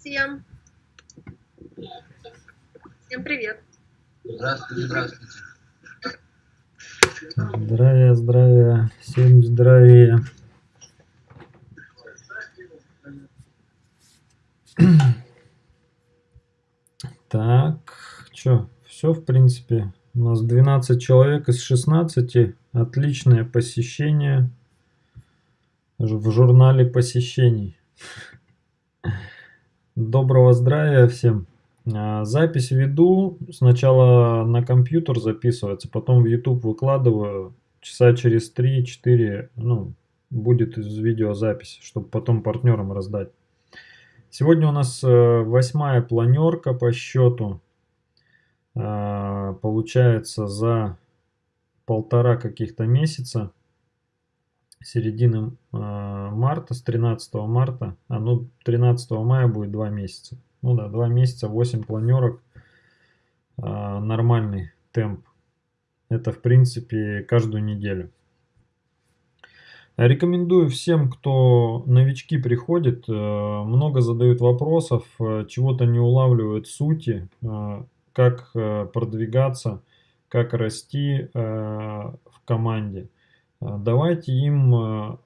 Всем. Всем привет. Здравствуйте, здравствуйте. Здравия, здравия, всем здравия. Так, что, все в принципе. У нас 12 человек из 16. Отличное посещение в журнале посещений. Доброго здравия всем. А, запись веду. Сначала на компьютер записывается, потом в YouTube выкладываю. Часа через 3-4 ну, будет видеозапись, чтобы потом партнерам раздать. Сегодня у нас э, восьмая планерка по счету. А, получается за полтора каких-то месяца. Середины а, марта, с 13 марта. А ну 13 мая будет два месяца. Ну да, два месяца, 8 планерок. Нормальный темп. Это в принципе каждую неделю. Рекомендую всем, кто новички приходит, э, много задают вопросов, э, чего-то не улавливают сути, э, как продвигаться, как расти в команде. Давайте им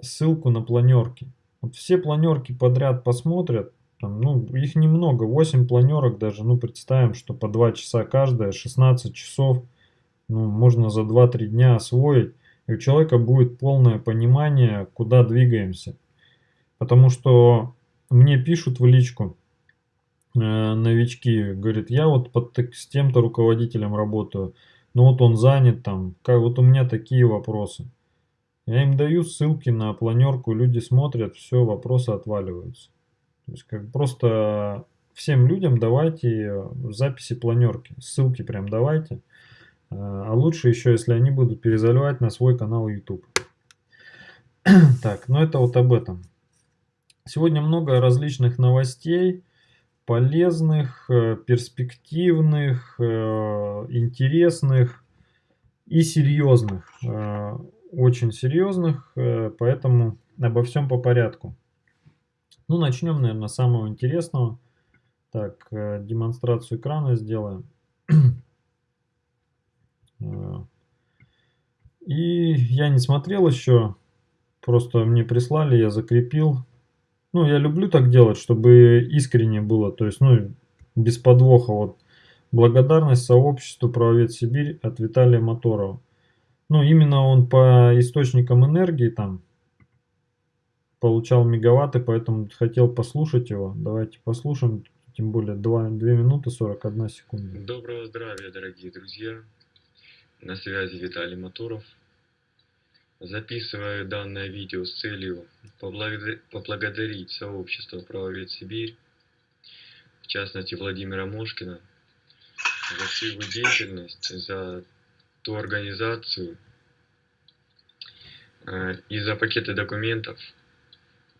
ссылку на планерки. Вот все планерки подряд посмотрят, там, ну, их немного, 8 планерок даже, ну, представим, что по 2 часа каждая, 16 часов, ну, можно за 2-3 дня освоить и у человека будет полное понимание, куда двигаемся. Потому что мне пишут в личку э, новички, говорят, я вот под, с тем-то руководителем работаю, но вот он занят там, как, вот у меня такие вопросы. Я им даю ссылки на планерку, люди смотрят, все, вопросы отваливаются. То есть как просто всем людям давайте записи планерки, ссылки прям давайте. А лучше еще, если они будут перезаливать на свой канал YouTube. так, ну это вот об этом. Сегодня много различных новостей, полезных, э, перспективных, э, интересных и серьезных. Э, очень серьезных, поэтому обо всем по порядку. Ну, начнем, наверное, с самого интересного. Так, демонстрацию экрана сделаем. И я не смотрел еще, просто мне прислали, я закрепил. Ну, я люблю так делать, чтобы искренне было, то есть, ну, без подвоха. Вот благодарность сообществу «Правовед Сибирь» от Виталия Моторова. Ну, именно он по источникам энергии там получал мегаватты, поэтому хотел послушать его. Давайте послушаем, тем более 2, 2 минуты 41 секунда. Доброго здравия, дорогие друзья! На связи Виталий Моторов. Записываю данное видео с целью поблагодарить сообщество «Правовед Сибирь», в частности Владимира Мошкина, за всю его деятельность, за ту организацию э, и за пакеты документов,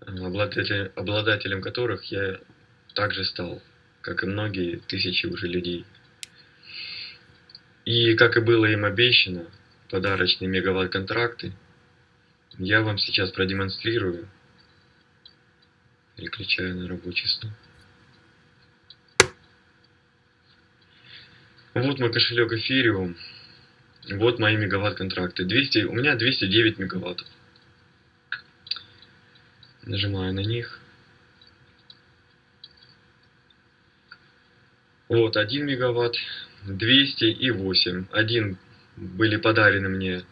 обладателем, которых я также стал, как и многие тысячи уже людей. И, как и было им обещано, подарочные мегаватт-контракты я вам сейчас продемонстрирую. Переключаю на рабочий стол. Вот мой кошелек Ethereum. Вот мои мегаватт-контракты. 200, у меня 209 мегаваттов. Нажимаю на них. Вот 1 мегаватт, 200 и 8. Один были подарены мне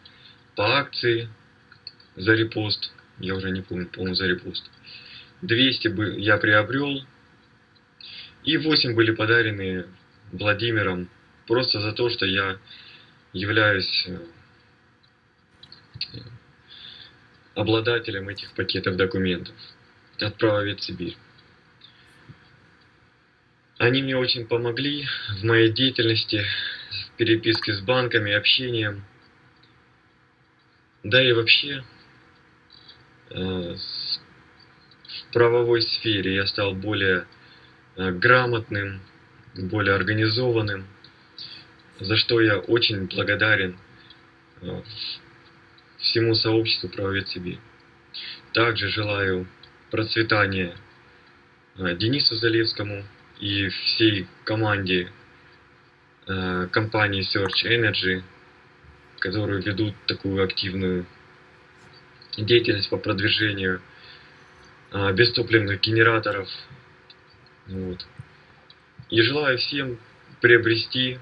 по акции за репост. Я уже не помню, по за репост. 200 я приобрел. И 8 были подарены Владимиром просто за то, что я являюсь э, обладателем этих пакетов документов от Правовед Сибирь. Они мне очень помогли в моей деятельности, в переписке с банками, общением. Да и вообще, в правовой сфере я стал более э, грамотным, более организованным, за что я очень благодарен э, всему сообществу правовед Сибирь. Также желаю процветания э, Денису Залевскому и всей команде э, компании Search Energy, которые ведут такую активную деятельность по продвижению э, бестопливных генераторов. Вот. И желаю всем приобрести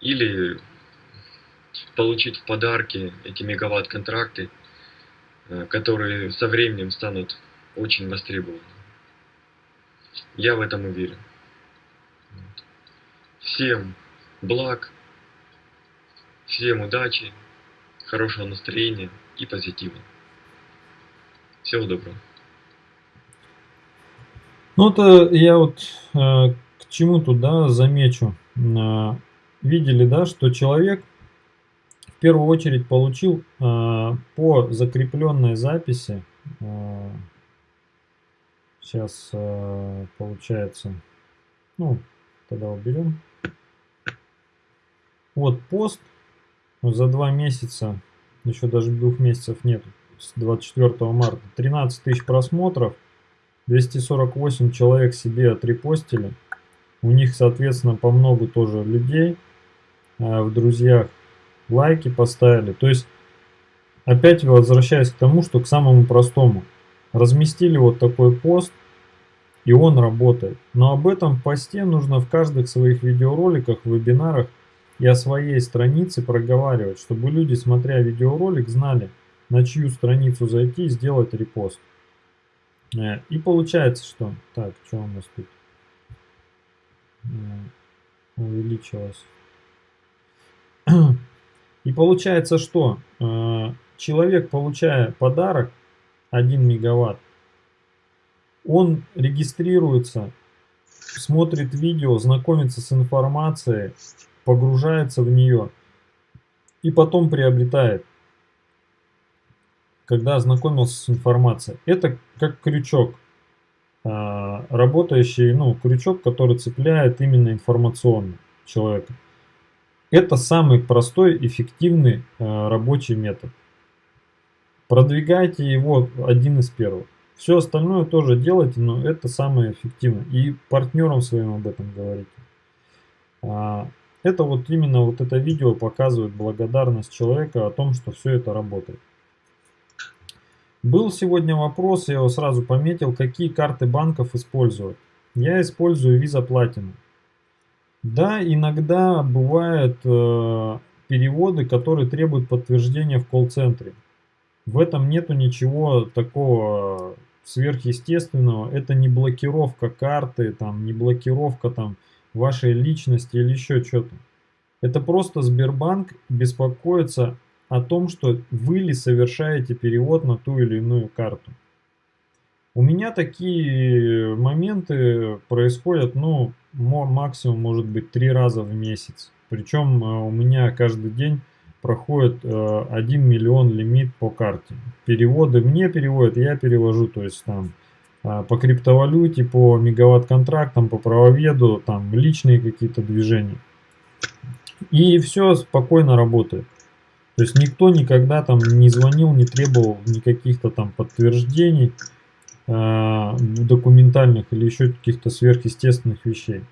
или получить в подарки эти мегаватт-контракты, э, которые со временем станут очень востребованы. Я в этом уверен. Всем благ, всем удачи, хорошего настроения и позитива. Всего доброго. Ну, это я вот э, к чему тут, да, замечу. Э, видели, да, что человек в первую очередь получил э, по закрепленной записи, э, сейчас э, получается, ну, тогда уберем. Вот пост за два месяца, еще даже двух месяцев нет, с 24 марта, 13 тысяч просмотров, 248 человек себе отрепостили. У них, соответственно, по много тоже людей э, в друзьях лайки поставили. То есть, опять возвращаясь к тому, что к самому простому. Разместили вот такой пост, и он работает. Но об этом посте нужно в каждых своих видеороликах, вебинарах и о своей странице проговаривать, чтобы люди, смотря видеоролик, знали, на чью страницу зайти и сделать репост. Э, и получается, что... Так, что у нас тут? Э, увеличилось. И получается, что э, человек, получая подарок 1 мегаватт, он регистрируется, смотрит видео, знакомится с информацией, погружается в нее и потом приобретает когда ознакомился с информацией. Это как крючок, а, работающий, ну, крючок, который цепляет именно информационно человека. Это самый простой, эффективный а, рабочий метод. Продвигайте его один из первых. Все остальное тоже делайте, но это самое эффективное. И партнерам своим об этом говорите. Это вот именно вот это видео показывает благодарность человека о том, что все это работает. Был сегодня вопрос, я его сразу пометил, какие карты банков использовать. Я использую Visa Platinum. Да, иногда бывают э, переводы, которые требуют подтверждения в колл-центре. В этом нету ничего такого сверхъестественного. Это не блокировка карты, там, не блокировка там, вашей личности или еще что-то. Это просто Сбербанк беспокоится о том, что вы ли совершаете перевод на ту или иную карту. У меня такие моменты происходят, ну, максимум может быть три раза в месяц. Причем э, у меня каждый день проходит 1 э, миллион лимит по карте. Переводы мне переводят, я перевожу, то есть там по криптовалюте, по мегаватт-контрактам, по правоведу, там личные какие-то движения. И все спокойно работает. То есть никто никогда там не звонил, не требовал никаких-то там подтверждений э, документальных или еще каких-то сверхъестественных вещей.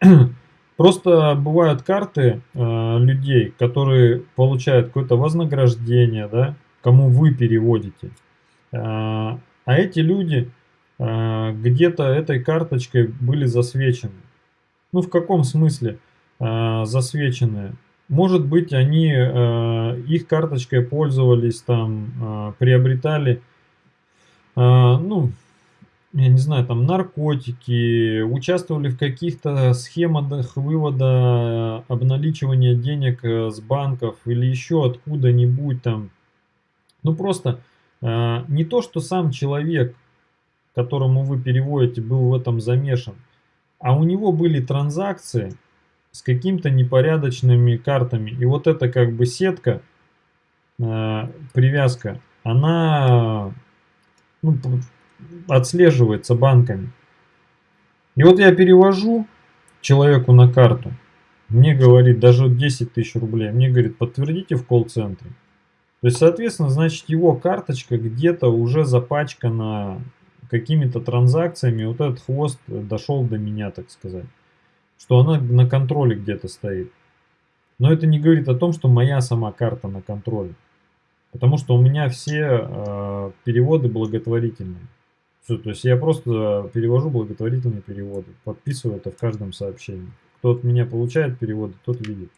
Просто бывают карты э, людей, которые получают какое-то вознаграждение, да, кому вы переводите. Э, а эти люди где-то этой карточкой были засвечены. Ну, в каком смысле э, засвечены? Может быть, они э, их карточкой пользовались, там, э, приобретали, э, ну, я не знаю, там, наркотики, участвовали в каких-то схемах вывода, обналичивания денег э, с банков или еще откуда-нибудь там. Ну, просто э, не то, что сам человек, которому вы переводите, был в этом замешан, а у него были транзакции, с какими-то непорядочными картами. И вот эта как бы сетка, э, привязка, она ну, отслеживается банками. И вот я перевожу человеку на карту, мне говорит даже 10 тысяч рублей, мне говорит подтвердите в колл-центре. То есть, соответственно, значит его карточка где-то уже запачкана какими-то транзакциями вот этот хвост дошел до меня, так сказать. Что она на контроле где-то стоит. Но это не говорит о том, что моя сама карта на контроле. Потому что у меня все э, переводы благотворительные. Все, то есть я просто перевожу благотворительные переводы, подписываю это в каждом сообщении. Кто от меня получает переводы, тот видит,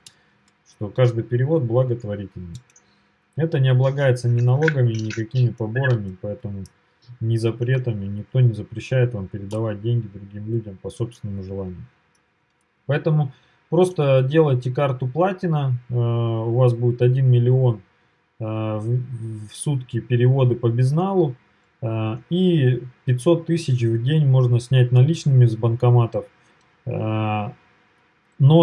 что каждый перевод благотворительный. Это не облагается ни налогами, ни какими поборами, поэтому ни запретами, никто не запрещает вам передавать деньги другим людям по собственному желанию. Поэтому просто делайте карту платина, э, у вас будет 1 миллион э, в сутки переводы по безналу, э, и 500 тысяч в день можно снять наличными с банкоматов, но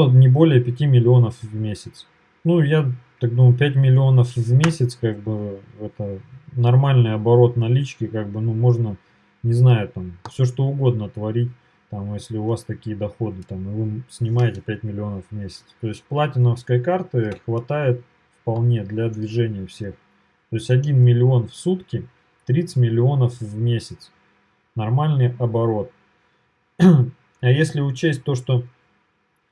не более 5 миллионов в месяц. Ну, я так думаю, 5 миллионов в месяц, как бы, это нормальный оборот налички, как бы, ну, можно, не знаю, там, все что угодно творить, там, если у вас такие доходы, там, и вы снимаете 5 миллионов в месяц. То есть платиновской карты хватает вполне для движения всех. То есть 1 миллион в сутки, 30 миллионов в месяц. Нормальный оборот. А если учесть то, что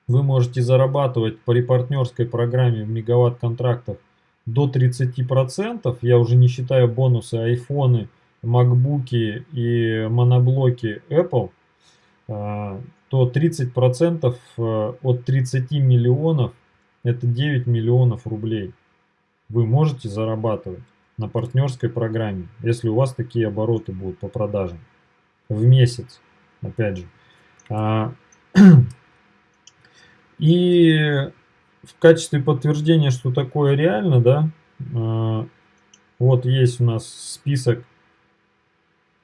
вы можете зарабатывать по репартнерской программе в мегаватт-контрактах до 30%, я уже не считаю бонусы айфоны, макбуки и моноблоки Apple, а, то 30% э, от 30 миллионов это 9 миллионов рублей. Вы можете зарабатывать на партнерской программе, если у вас такие обороты будут по продажам в месяц, опять же. И в качестве подтверждения, что такое реально, да, а, вот есть у нас список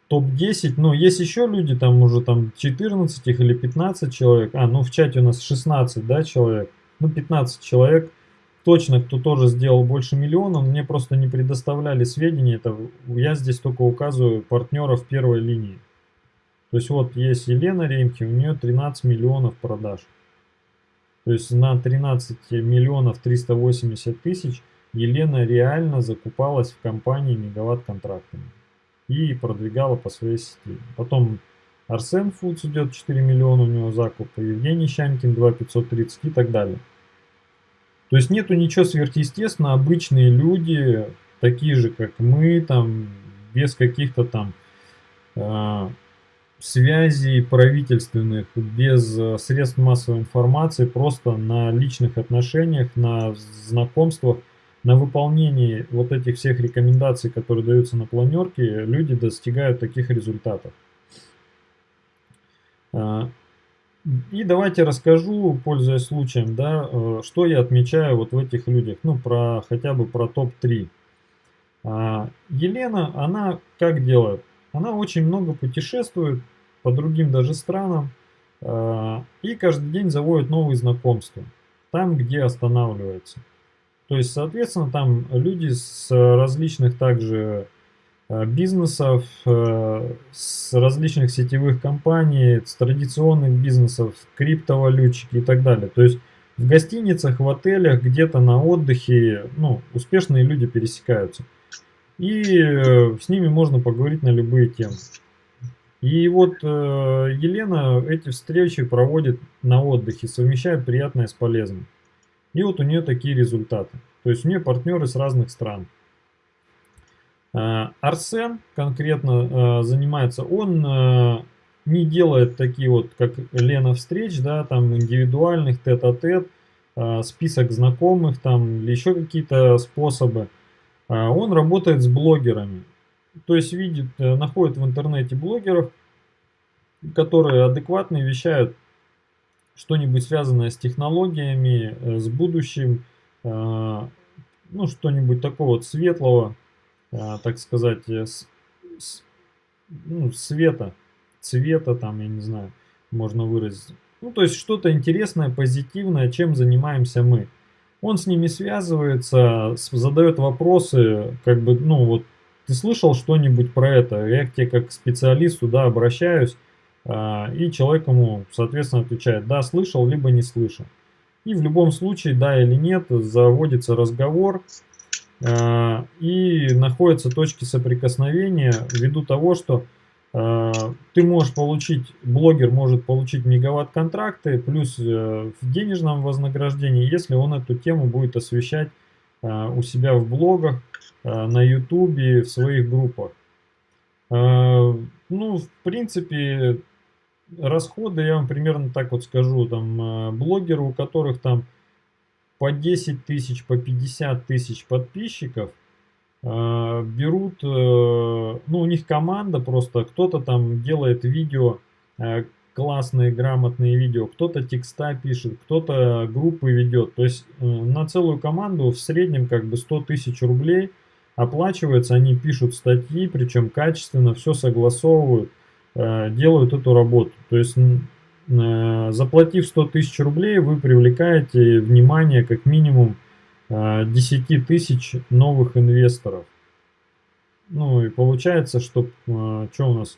топ-10, ну, есть еще люди, там уже там 14 их или 15 человек, а, ну, в чате у нас 16, да, человек, ну, 15 человек, точно, кто тоже сделал больше миллиона, мне просто не предоставляли сведения, это я здесь только указываю партнеров первой линии. То есть вот есть Елена Ремхи, у нее 13 миллионов продаж. То есть на 13 миллионов 380 тысяч Елена реально закупалась в компании мегаватт контрактами и продвигала по своей сети. Потом Арсен Фудс идет 4 миллиона у него закуп, Евгений Щанкин 2 530 и так далее. То есть нету ничего сверхъестественного, обычные люди, такие же как мы, там без каких-то там э, связей правительственных, без э, средств массовой информации, просто на личных отношениях, на знакомствах, на выполнении вот этих всех рекомендаций, которые даются на планерке, люди достигают таких результатов. А, и давайте расскажу, пользуясь случаем, да, э, что я отмечаю вот в этих людях, ну, про хотя бы про топ-3. А, Елена, она как делает? Она очень много путешествует по другим даже странам а, и каждый день заводит новые знакомства там, где останавливается. То есть, соответственно, там люди с различных также а, бизнесов, а, с различных сетевых компаний, с традиционных бизнесов, криптовалютчики и так далее. То есть в гостиницах, в отелях, где-то на отдыхе, ну, успешные люди пересекаются. И э, с ними можно поговорить на любые темы. И вот э, Елена эти встречи проводит на отдыхе, совмещает приятное с полезным. И вот у нее такие результаты. То есть у нее партнеры с разных стран. Э, Арсен конкретно занимается, он не делает такие вот, как Лена встреч, да, там индивидуальных тет-а-тет, -тет, э, список знакомых там или еще какие-то способы. А, он работает с блогерами. То есть видит, э, находит в интернете блогеров, которые адекватно вещают что-нибудь связанное с технологиями, э, с будущим, э, ну что-нибудь такого светлого, так сказать, с, с, ну, света, цвета там, я не знаю, можно выразить. Ну, то есть что-то интересное, позитивное, чем занимаемся мы. Он с ними связывается, задает вопросы, как бы, ну вот, ты слышал что-нибудь про это? Я к тебе как к специалисту, да, обращаюсь, а, и человек ему, соответственно, отвечает, да, слышал, либо не слышал. И в любом случае, да или нет, заводится разговор, а, и находятся точки соприкосновения ввиду того, что ты можешь получить, блогер может получить мегаватт-контракты плюс э, в денежном вознаграждении, если он эту тему будет освещать э, у себя в блогах, на ютубе, в своих группах. Ну, в принципе, расходы, я вам примерно так вот скажу, там, блогеры, у которых там по 10 тысяч, по 50 тысяч подписчиков, Э, берут, э, ну у них команда просто, кто-то там делает видео, э, классные, грамотные видео, кто-то текста пишет, кто-то группы ведет. То есть на целую команду в среднем как бы 100 тысяч рублей оплачивается, они пишут статьи, причем качественно, все согласовывают, делают эту работу. То есть заплатив 100 тысяч рублей, вы привлекаете внимание как минимум 10 тысяч новых инвесторов. Ну и получается, что, а, что у нас,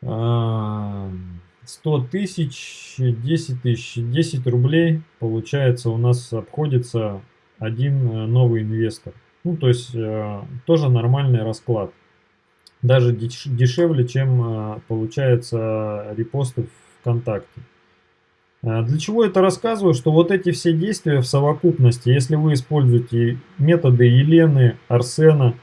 100 а, тысяч, 10 тысяч, 10 рублей, получается, у нас обходится один э, новый инвестор. Ну, то есть, э, тоже нормальный расклад. Даже дешевле, чем э, получается репосты ВКонтакте. А, для чего это рассказываю? Что вот эти все действия в совокупности, если вы используете методы Елены, Арсена,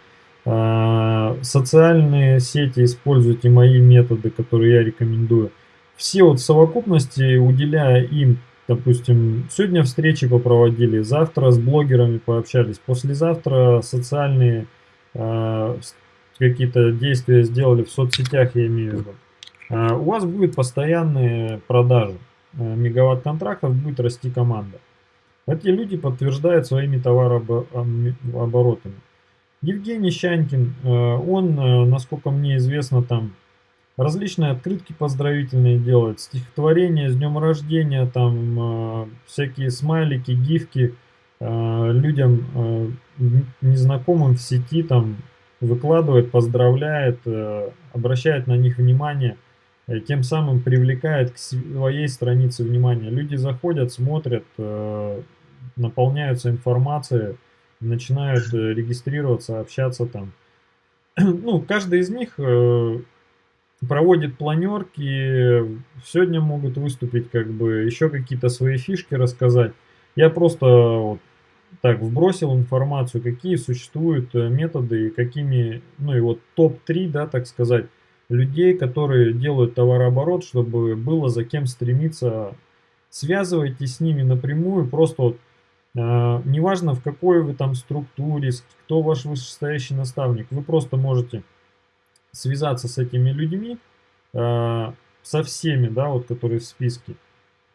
а, социальные сети, используйте мои методы, которые я рекомендую, все вот в совокупности, уделяя им, допустим, сегодня встречи попроводили, завтра с блогерами пообщались, послезавтра социальные а, какие-то действия сделали в соцсетях, я имею в виду, у вас будет постоянные продажи. Э, мегаватт контрактов будет расти команда. Эти люди подтверждают своими товарооборотами. Евгений Щанькин, э, он, э, насколько мне известно, там различные открытки поздравительные делает, стихотворения с днем рождения, там всякие смайлики, гифки людям незнакомым в сети там выкладывает, поздравляет, обращает на них внимание – Э, тем самым привлекает к своей странице внимание. Люди заходят, смотрят, э, наполняются информацией, начинают э, регистрироваться, общаться там. Ну, каждый из них проводит планерки, сегодня могут выступить, как бы еще какие-то свои фишки рассказать. Я просто вот так вбросил информацию, какие существуют методы какими, ну и вот топ-3, да, так сказать, людей, которые делают товарооборот, чтобы было за кем стремиться. Связывайтесь с ними напрямую, просто вот, э, неважно в какой вы там структуре, кто ваш вышестоящий наставник, вы просто можете связаться с этими людьми, э, со всеми, да, вот которые в списке,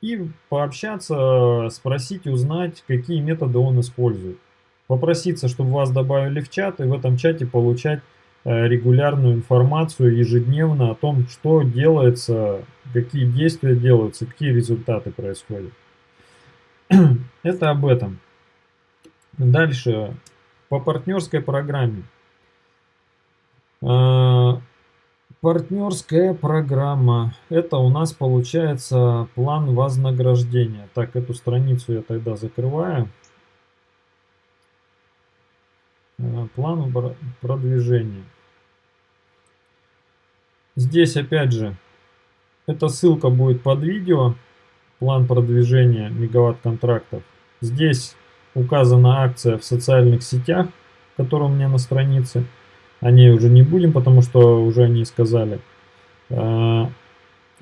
и пообщаться, спросить, узнать, какие методы он использует. Попроситься, чтобы вас добавили в чат, и в этом чате получать регулярную информацию ежедневно о том, что делается, какие действия делаются, какие результаты происходят. Это об этом. Дальше, по партнерской программе. Э, партнерская программа. Это у нас получается план вознаграждения. Так, эту страницу я тогда закрываю. Э, план продвижения. Здесь опять же, эта ссылка будет под видео, план продвижения мегаватт контрактов. Здесь указана акция в социальных сетях, которая у меня на странице. О ней уже не будем, потому что уже они сказали. Э,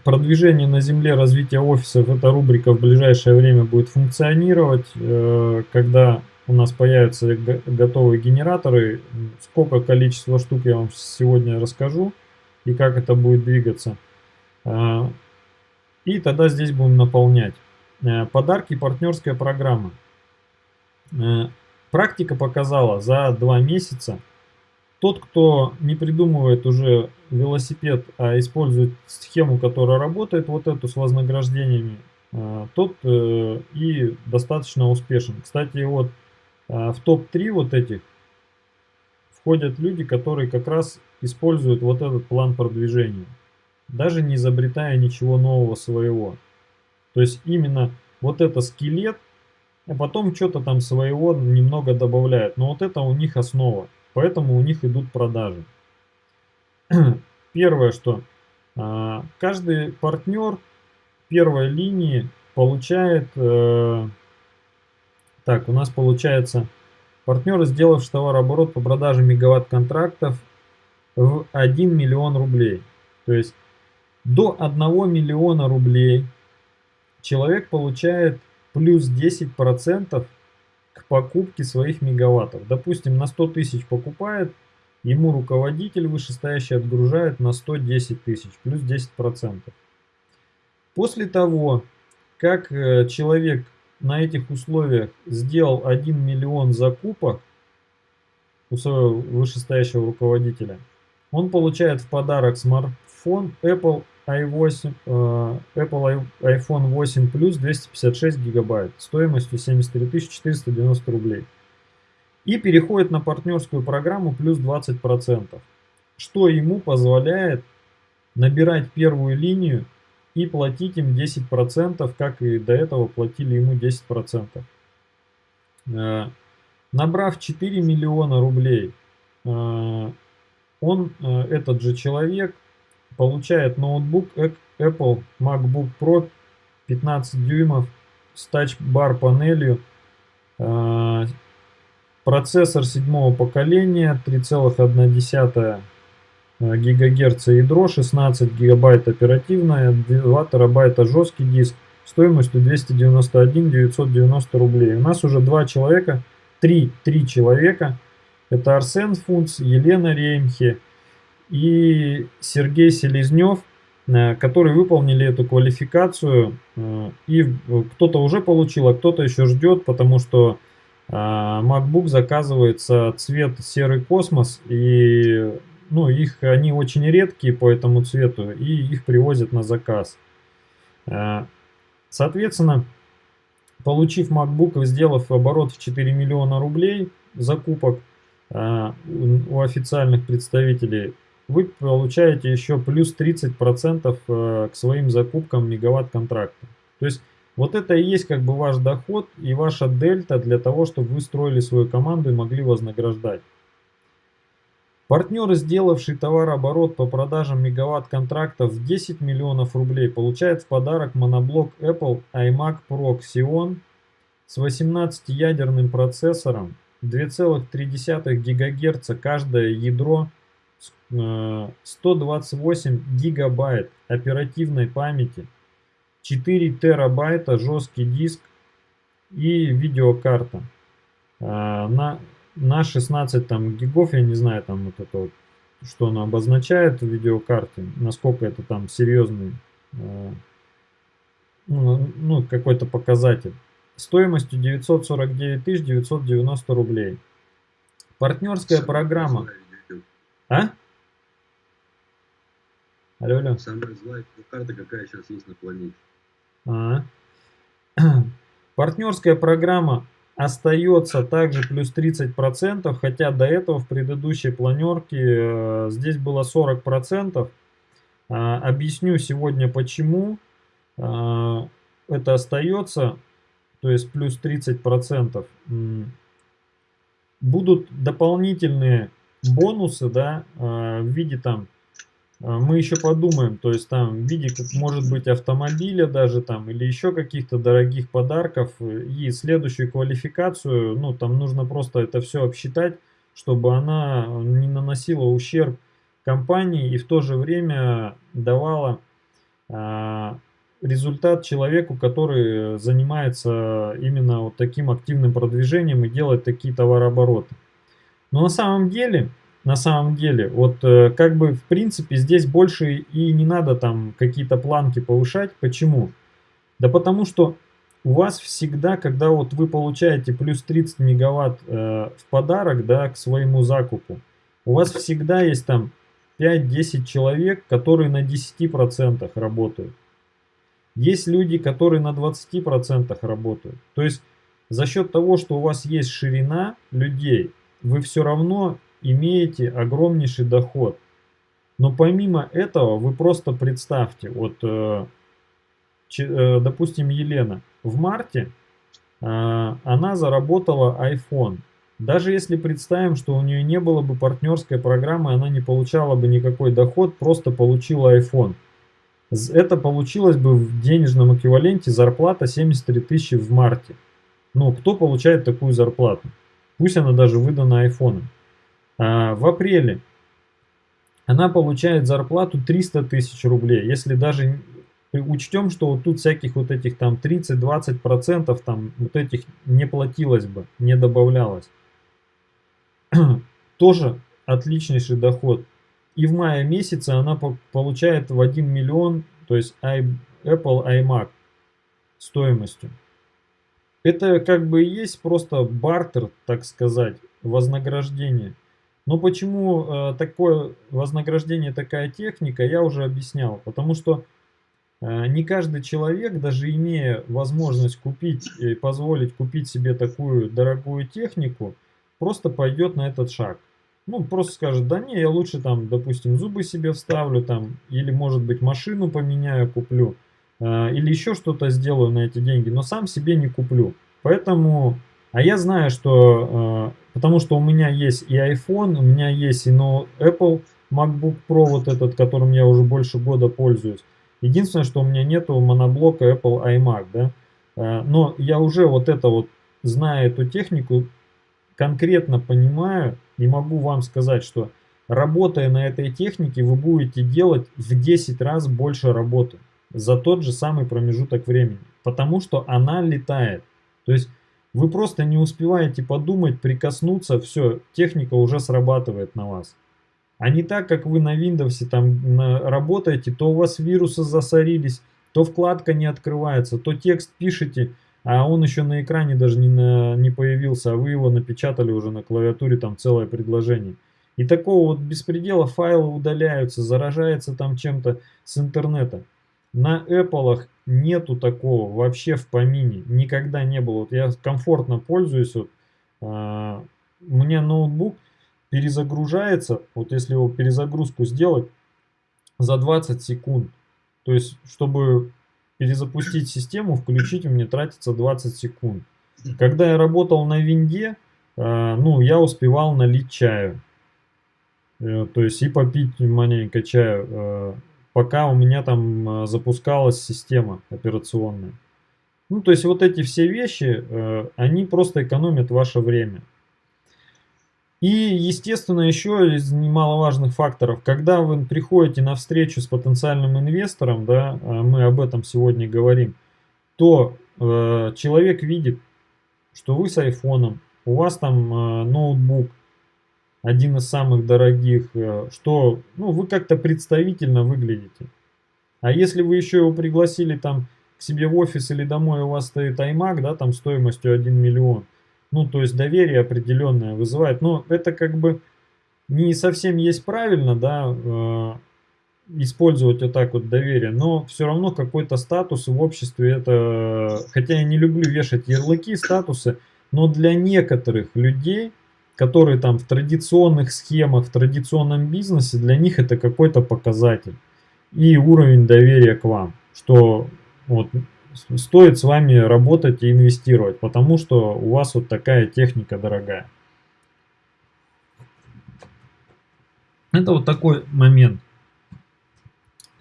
продвижение на земле, развитие офисов, эта рубрика в ближайшее время будет функционировать, э, когда у нас появятся готовые генераторы. Сколько количество штук я вам сегодня расскажу и как это будет двигаться. А, и тогда здесь будем наполнять. Э, подарки партнерская программа. Э, практика показала за два месяца, тот, кто не придумывает уже велосипед, а использует схему, которая работает, вот эту с вознаграждениями, э, тот и достаточно успешен. Кстати, вот а, в топ-3 вот этих входят люди, которые как раз используют вот этот план продвижения, даже не изобретая ничего нового своего. То есть именно вот это скелет, а потом что-то там своего немного добавляют. Но вот это у них основа, поэтому у них идут продажи. первое, что а, каждый партнер первой линии получает, э, так, у нас получается, партнеры, сделавшие товарооборот по продаже мегаватт-контрактов в 1 миллион рублей. То есть до 1 миллиона рублей человек получает плюс 10% к покупке своих мегаваттов. Допустим, на 100 тысяч покупает, ему руководитель вышестоящий отгружает на 110 тысяч, плюс 10%. После того, как э, человек на этих условиях сделал 1 миллион закупок у своего вышестоящего руководителя, он получает в подарок смартфон Apple i8, э, Apple iPhone 8 Plus 256 гигабайт стоимостью 73 490 рублей. И переходит на партнерскую программу плюс 20%, что ему позволяет набирать первую линию и платить им 10%, как и до этого платили ему 10%. Э, набрав 4 миллиона рублей, э, он, этот же человек, получает ноутбук Apple MacBook Pro 15 дюймов с тач-бар панелью, э, процессор седьмого поколения 3,1 ГГц ядро, 16 гигабайт оперативная, 2 терабайта жесткий диск стоимостью 291 990 рублей. У нас уже два человека, три, три человека. Это Арсен Фунц, Елена Реймхе, и Сергей Селезнев, э, которые выполнили эту квалификацию. Э, и кто-то уже получил, а кто-то еще ждет, потому что э, MacBook заказывается цвет серый космос, и ну, их, они очень редкие по этому цвету, и их привозят на заказ. Соответственно, получив MacBook и сделав оборот в 4 миллиона рублей закупок у официальных представителей, вы получаете еще плюс 30% э, к своим закупкам мегаватт-контракта. То есть вот это и есть как бы ваш доход и ваша дельта для того, чтобы вы строили свою команду и могли вознаграждать. Партнеры, сделавшие товарооборот по продажам мегаватт-контрактов в 10 миллионов рублей, получают в подарок моноблок Apple iMac Pro Xeon с 18-ядерным процессором, 2,3 ГГц каждое ядро 128 э, гигабайт оперативной памяти, 4 терабайта жесткий диск и видеокарта. Э, на, на 16 там гигов, я не знаю там вот это вот, что она обозначает в видеокарте, насколько это там серьезный, э, ну, ну какой-то показатель. Стоимостью 949 990 рублей. Партнерская программа. А? Алло, алло. Самая злая карта, какая сейчас есть на планете. А Партнерская программа остается также плюс 30%, хотя до этого в предыдущей планерке э, здесь было 40%. А, объясню сегодня почему а, это остается, то есть плюс 30%. Будут дополнительные бонусы, да, э, в виде там, э, мы еще подумаем, то есть там в виде, может быть автомобиля даже там, или еще каких-то дорогих подарков, и следующую квалификацию, ну, там нужно просто это все обсчитать, чтобы она не наносила ущерб компании и в то же время давала а, результат человеку, который занимается именно вот таким активным продвижением и делает такие товарообороты. Но на самом деле, на самом деле, вот э, как бы в принципе здесь больше и не надо там какие-то планки повышать. Почему? Да потому что у вас всегда, когда вот вы получаете плюс 30 мегаватт э, в подарок, да, к своему закупу, у вас всегда есть там 5-10 человек, которые на 10% работают. Есть люди, которые на 20% работают. То есть за счет того, что у вас есть ширина людей, вы все равно имеете огромнейший доход. Но помимо этого, вы просто представьте, вот, э, э, допустим, Елена, в марте э, она заработала iPhone. Даже если представим, что у нее не было бы партнерской программы, она не получала бы никакой доход, просто получила iPhone. Это получилось бы в денежном эквиваленте зарплата 73 тысячи в марте. Ну, кто получает такую зарплату? Пусть она даже выдана айфоном. А в апреле она получает зарплату 300 тысяч рублей. Если даже учтем, что вот тут всяких вот этих там 30-20% там вот этих не платилось бы, не добавлялось. Тоже отличнейший доход. И в мае месяце она получает в 1 миллион, то есть Apple iMac стоимостью. Это как бы и есть просто бартер, так сказать, вознаграждение. Но почему э, такое вознаграждение, такая техника, я уже объяснял. Потому что э, не каждый человек, даже имея возможность купить и позволить купить себе такую дорогую технику, просто пойдет на этот шаг. Ну, просто скажет, да не, я лучше там, допустим, зубы себе вставлю там, или может быть машину поменяю, куплю, э, или еще что-то сделаю на эти деньги, но сам себе не куплю. Поэтому, а я знаю, что э, Потому что у меня есть и iPhone, у меня есть и no Apple MacBook Pro, вот этот, которым я уже больше года пользуюсь. Единственное, что у меня нету моноблока Apple iMac, да. Э, но я уже вот это вот, зная эту технику, конкретно понимаю и могу вам сказать, что работая на этой технике, вы будете делать в 10 раз больше работы за тот же самый промежуток времени. Потому что она летает. То есть вы просто не успеваете подумать, прикоснуться, все, техника уже срабатывает на вас. А не так, как вы на Windows там работаете, то у вас вирусы засорились, то вкладка не открывается, то текст пишете, а он еще на экране даже не, на, не появился, а вы его напечатали уже на клавиатуре, там целое предложение. И такого вот беспредела файлы удаляются, заражается там чем-то с интернета. На Apple нету такого вообще в помине. Никогда не было. Вот я комфортно пользуюсь. Вот, а, у меня ноутбук перезагружается. Вот если его перезагрузку сделать за 20 секунд. То есть, чтобы перезапустить систему, включить, у меня тратится 20 секунд. Когда я работал на винде, а, ну, я успевал налить чаю. Э, то есть и попить маленько чаю. Э, пока у меня там э, запускалась система операционная. Ну, то есть вот эти все вещи, э, они просто экономят ваше время. И, естественно, еще из немаловажных факторов, когда вы приходите на встречу с потенциальным инвестором, да, а мы об этом сегодня говорим, то э, человек видит, что вы с айфоном, у вас там э, ноутбук, один из самых дорогих, э, что ну, вы как-то представительно выглядите. А если вы еще его пригласили там к себе в офис или домой, у вас стоит iMac, да, там стоимостью 1 миллион, ну, то есть доверие определенное вызывает. Но это как бы не совсем есть правильно, да, э, использовать вот так вот доверие, но все равно какой-то статус в обществе это, хотя я не люблю вешать ярлыки, статусы, но для некоторых людей которые там в традиционных схемах, в традиционном бизнесе, для них это какой-то показатель. И уровень доверия к вам, что вот стоит с вами работать и инвестировать, потому что у вас вот такая техника дорогая. Это вот такой момент.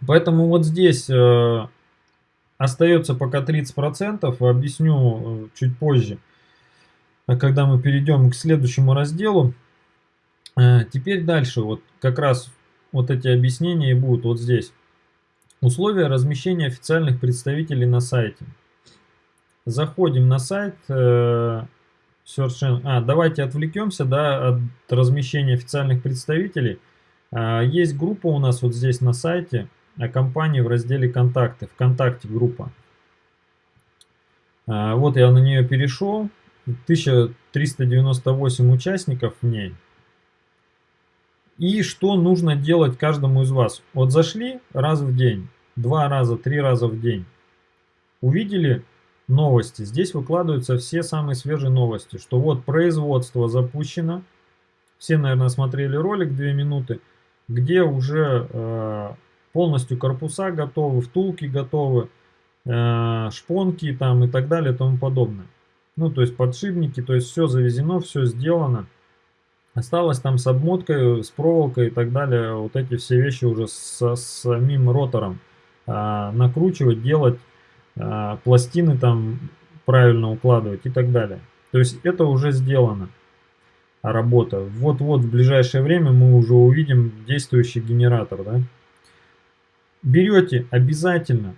Поэтому вот здесь э, остается пока 30%, объясню э, чуть позже. А когда мы перейдем к следующему разделу. Э, теперь дальше, вот как раз вот эти объяснения будут вот здесь. Условия размещения официальных представителей на сайте. Заходим на сайт э, А, давайте отвлекемся да, от размещения официальных представителей. А, есть группа у нас вот здесь на сайте о компании в разделе «Контакты». ВКонтакте группа. А, вот я на нее перешел. 1398 участников в ней. И что нужно делать каждому из вас? Вот зашли раз в день, два раза, три раза в день. Увидели новости. Здесь выкладываются все самые свежие новости. Что вот производство запущено. Все, наверное, смотрели ролик 2 минуты, где уже э, полностью корпуса готовы, втулки готовы, э, шпонки там и так далее и тому подобное. Ну, то есть подшипники, то есть все завезено, все сделано. Осталось там с обмоткой, с проволокой и так далее, вот эти все вещи уже со самим ротором а, накручивать, делать, а, пластины там правильно укладывать и так далее. То есть это уже сделано, работа. Вот-вот в ближайшее время мы уже увидим действующий генератор. Да? Берете обязательно,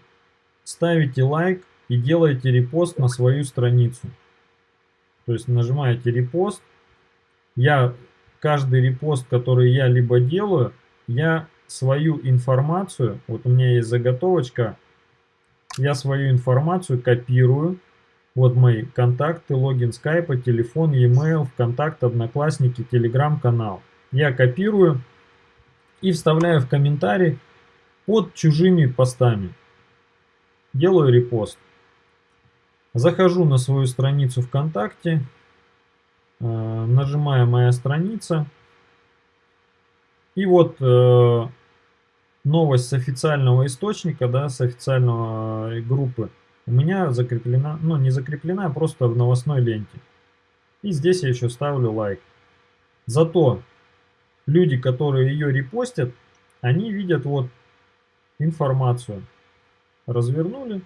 ставите лайк и делаете репост на свою страницу. То есть нажимаете репост. Я каждый репост, который я либо делаю, я свою информацию, вот у меня есть заготовочка, я свою информацию копирую. Вот мои контакты, логин скайпа, телефон, e-mail, вконтакт, одноклассники, телеграм-канал. Я копирую и вставляю в комментарий под чужими постами. Делаю репост. Захожу на свою страницу ВКонтакте, э, нажимаю «Моя страница». И вот э, новость с официального источника, да, с официального э, группы у меня закреплена, ну не закреплена, а просто в новостной ленте. И здесь я еще ставлю лайк. Зато люди, которые ее репостят, они видят вот информацию. Развернули.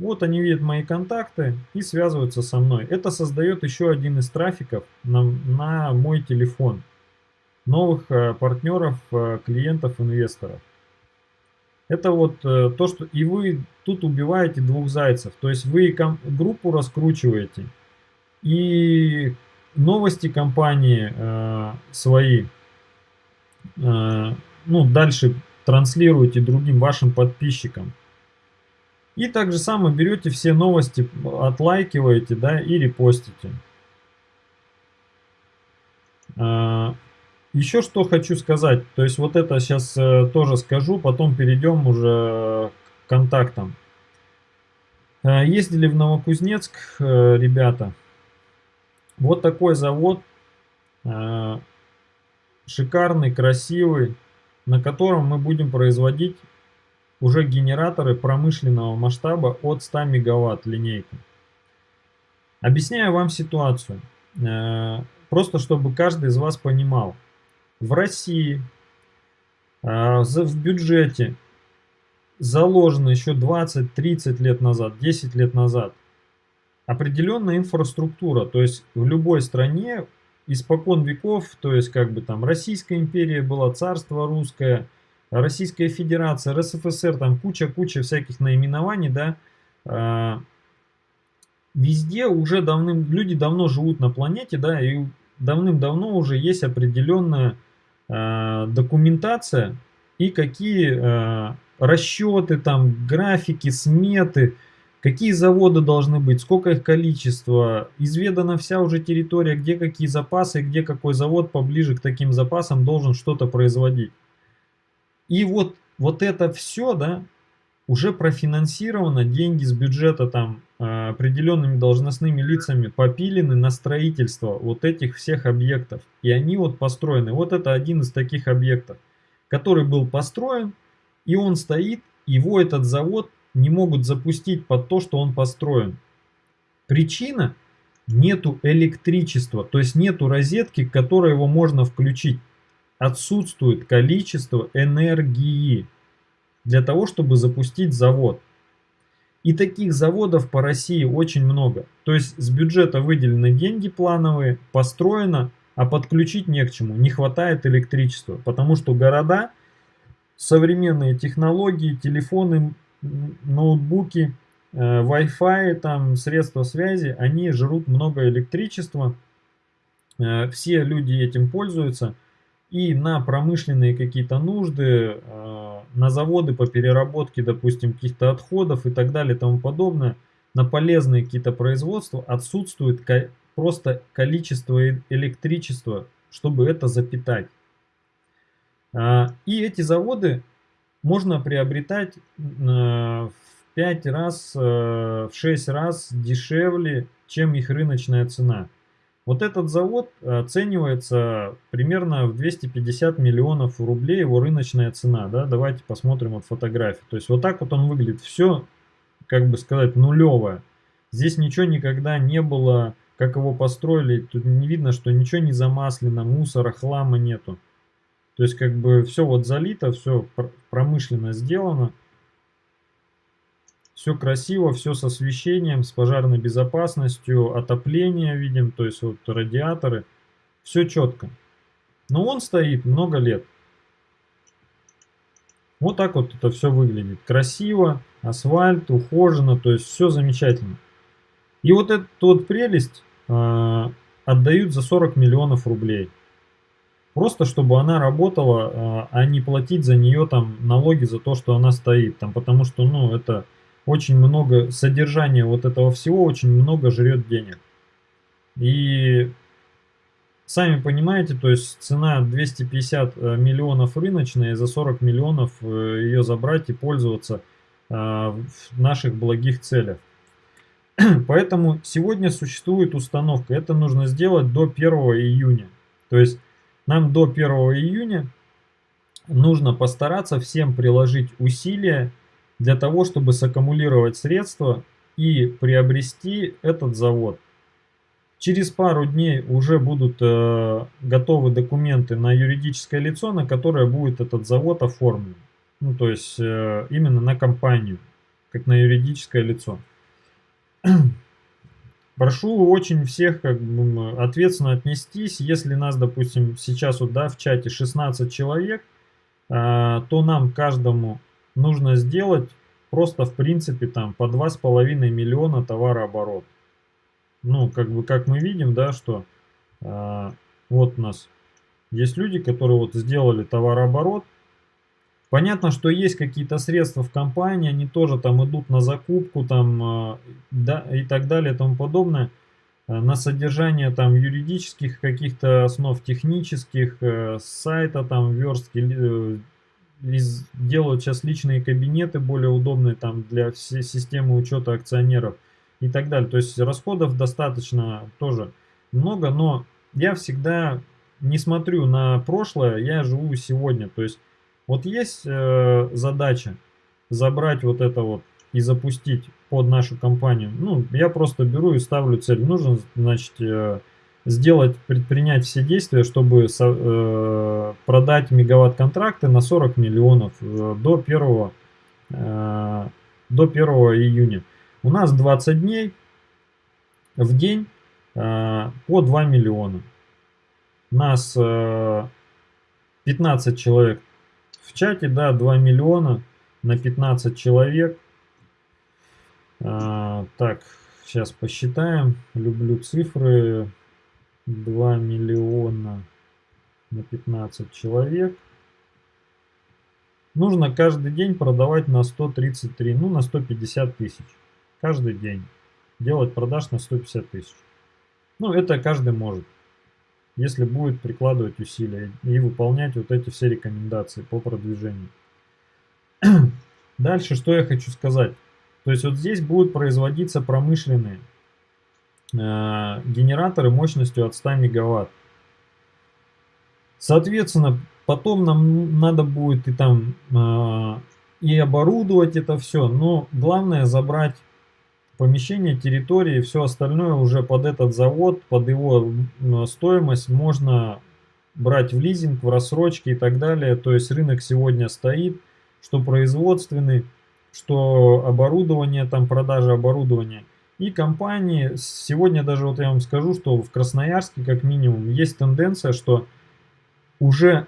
Вот они видят мои контакты и связываются со мной. Это создает еще один из трафиков на, на мой телефон. Новых э, партнеров, э, клиентов, инвесторов. Это вот э, то, что и вы тут убиваете двух зайцев. То есть вы группу раскручиваете и новости компании э, свои, э, ну, дальше транслируете другим вашим подписчикам. И также само берете все новости, отлайкиваете, да, и репостите. Э, еще что хочу сказать, то есть вот это сейчас э, тоже скажу, потом перейдем уже к контактам. Э, ездили в Новокузнецк э, ребята. Вот такой завод, шикарный, красивый, на котором мы будем производить уже генераторы промышленного масштаба от 100 мегаватт линейка. Объясняю вам ситуацию, просто чтобы каждый из вас понимал в России а, в бюджете заложено еще 20-30 лет назад, 10 лет назад определенная инфраструктура. То есть в любой стране испокон веков, то есть как бы там Российская империя была, царство русское, Российская Федерация, РСФСР, там куча-куча всяких наименований, да, а, везде уже давным, люди давно живут на планете, да, и давным-давно уже есть определенная Э, документация и какие э, расчеты, там, графики, сметы, какие заводы должны быть, сколько их количество, изведана вся уже территория, где какие запасы, где какой завод поближе к таким запасам должен что-то производить. И вот, вот это все, да, уже профинансировано, деньги с бюджета там э, определенными должностными лицами попилены на строительство вот этих всех объектов. И они вот построены. Вот это один из таких объектов, который был построен, и он стоит, его этот завод не могут запустить под то, что он построен. Причина – нету электричества, то есть нету розетки, к которой его можно включить. Отсутствует количество энергии для того, чтобы запустить завод. И таких заводов по России очень много. То есть с бюджета выделены деньги плановые, построено, а подключить не к чему. Не хватает электричества, потому что города, современные технологии, телефоны, ноутбуки, э, Wi-Fi, там, средства связи, они жрут много электричества. Э, все люди этим пользуются. И на промышленные какие-то нужды, э, на заводы по переработке, допустим, каких-то отходов и так далее и тому подобное, на полезные какие-то производства отсутствует просто количество электричества, чтобы это запитать. А, и эти заводы можно приобретать э, в 5 раз, э, в 6 раз дешевле, чем их рыночная цена. Вот этот завод оценивается примерно в 250 миллионов рублей его рыночная цена. Да? Давайте посмотрим вот фотографию. То есть вот так вот он выглядит. Все, как бы сказать, нулевое. Здесь ничего никогда не было, как его построили. Тут не видно, что ничего не замаслено, мусора, хлама нету. То есть как бы все вот залито, все промышленно сделано. Все красиво, все с освещением, с пожарной безопасностью, отопление видим, то есть вот радиаторы. Все четко. Но он стоит много лет. Вот так вот это все выглядит. Красиво, асфальт, ухоженно, то есть все замечательно. И вот эту вот прелесть э, отдают за 40 миллионов рублей. Просто чтобы она работала, э, а не платить за нее там налоги за то, что она стоит. Там, потому что, ну, это очень много, содержания вот этого всего очень много жрет денег. И Сами понимаете, то есть цена 250 э, миллионов рыночная, и за 40 миллионов э, ее забрать и пользоваться э, в наших благих целях. Поэтому сегодня существует установка. Это нужно сделать до 1 июня. То есть нам до 1 июня нужно постараться всем приложить усилия для того, чтобы саккумулировать средства и приобрести этот завод. Через пару дней уже будут э, готовы документы на юридическое лицо, на которое будет этот завод оформлен. Ну, то есть э, именно на компанию, как на юридическое лицо. Прошу очень всех как бы, ответственно отнестись. Если нас, допустим, сейчас вот, да, в чате 16 человек, э, то нам каждому нужно сделать просто в принципе там по 2,5 миллиона товарооборот ну, как бы, как мы видим, да, что э, вот у нас есть люди, которые вот сделали товарооборот. Понятно, что есть какие-то средства в компании, они тоже там идут на закупку там, э, да, и так далее и тому подобное. Э, на содержание там юридических каких-то основ, технических, э, сайта там, верстки, э, делают сейчас личные кабинеты более удобные там для всей системы учета акционеров и так далее. То есть расходов достаточно тоже много, но я всегда не смотрю на прошлое, я живу сегодня. То есть вот есть э, задача забрать вот это вот и запустить под нашу компанию. Ну, я просто беру и ставлю цель. Нужно, значит, э, сделать, предпринять все действия, чтобы со, э, продать мегаватт-контракты на 40 миллионов э, до 1, э, до 1 июня. У нас 20 дней в день э, по 2 миллиона. Нас э, 15 человек в чате, да, 2 миллиона на 15 человек. Э, так, сейчас посчитаем. Люблю цифры. 2 миллиона на 15 человек. Нужно каждый день продавать на 133, ну на 150 тысяч каждый день делать продаж на 150 тысяч. Ну, это каждый может, если будет прикладывать усилия и выполнять вот эти все рекомендации по продвижению. Дальше, что я хочу сказать. То есть вот здесь будут производиться промышленные генераторы мощностью от 100 мегаватт. Соответственно, потом нам надо будет и там э, и оборудовать это все, но главное забрать помещение, территории все остальное уже под этот завод, под его стоимость можно брать в лизинг, в рассрочки и так далее. То есть рынок сегодня стоит, что производственный, что оборудование, там продажа оборудования. И компании, сегодня даже вот я вам скажу, что в Красноярске как минимум есть тенденция, что уже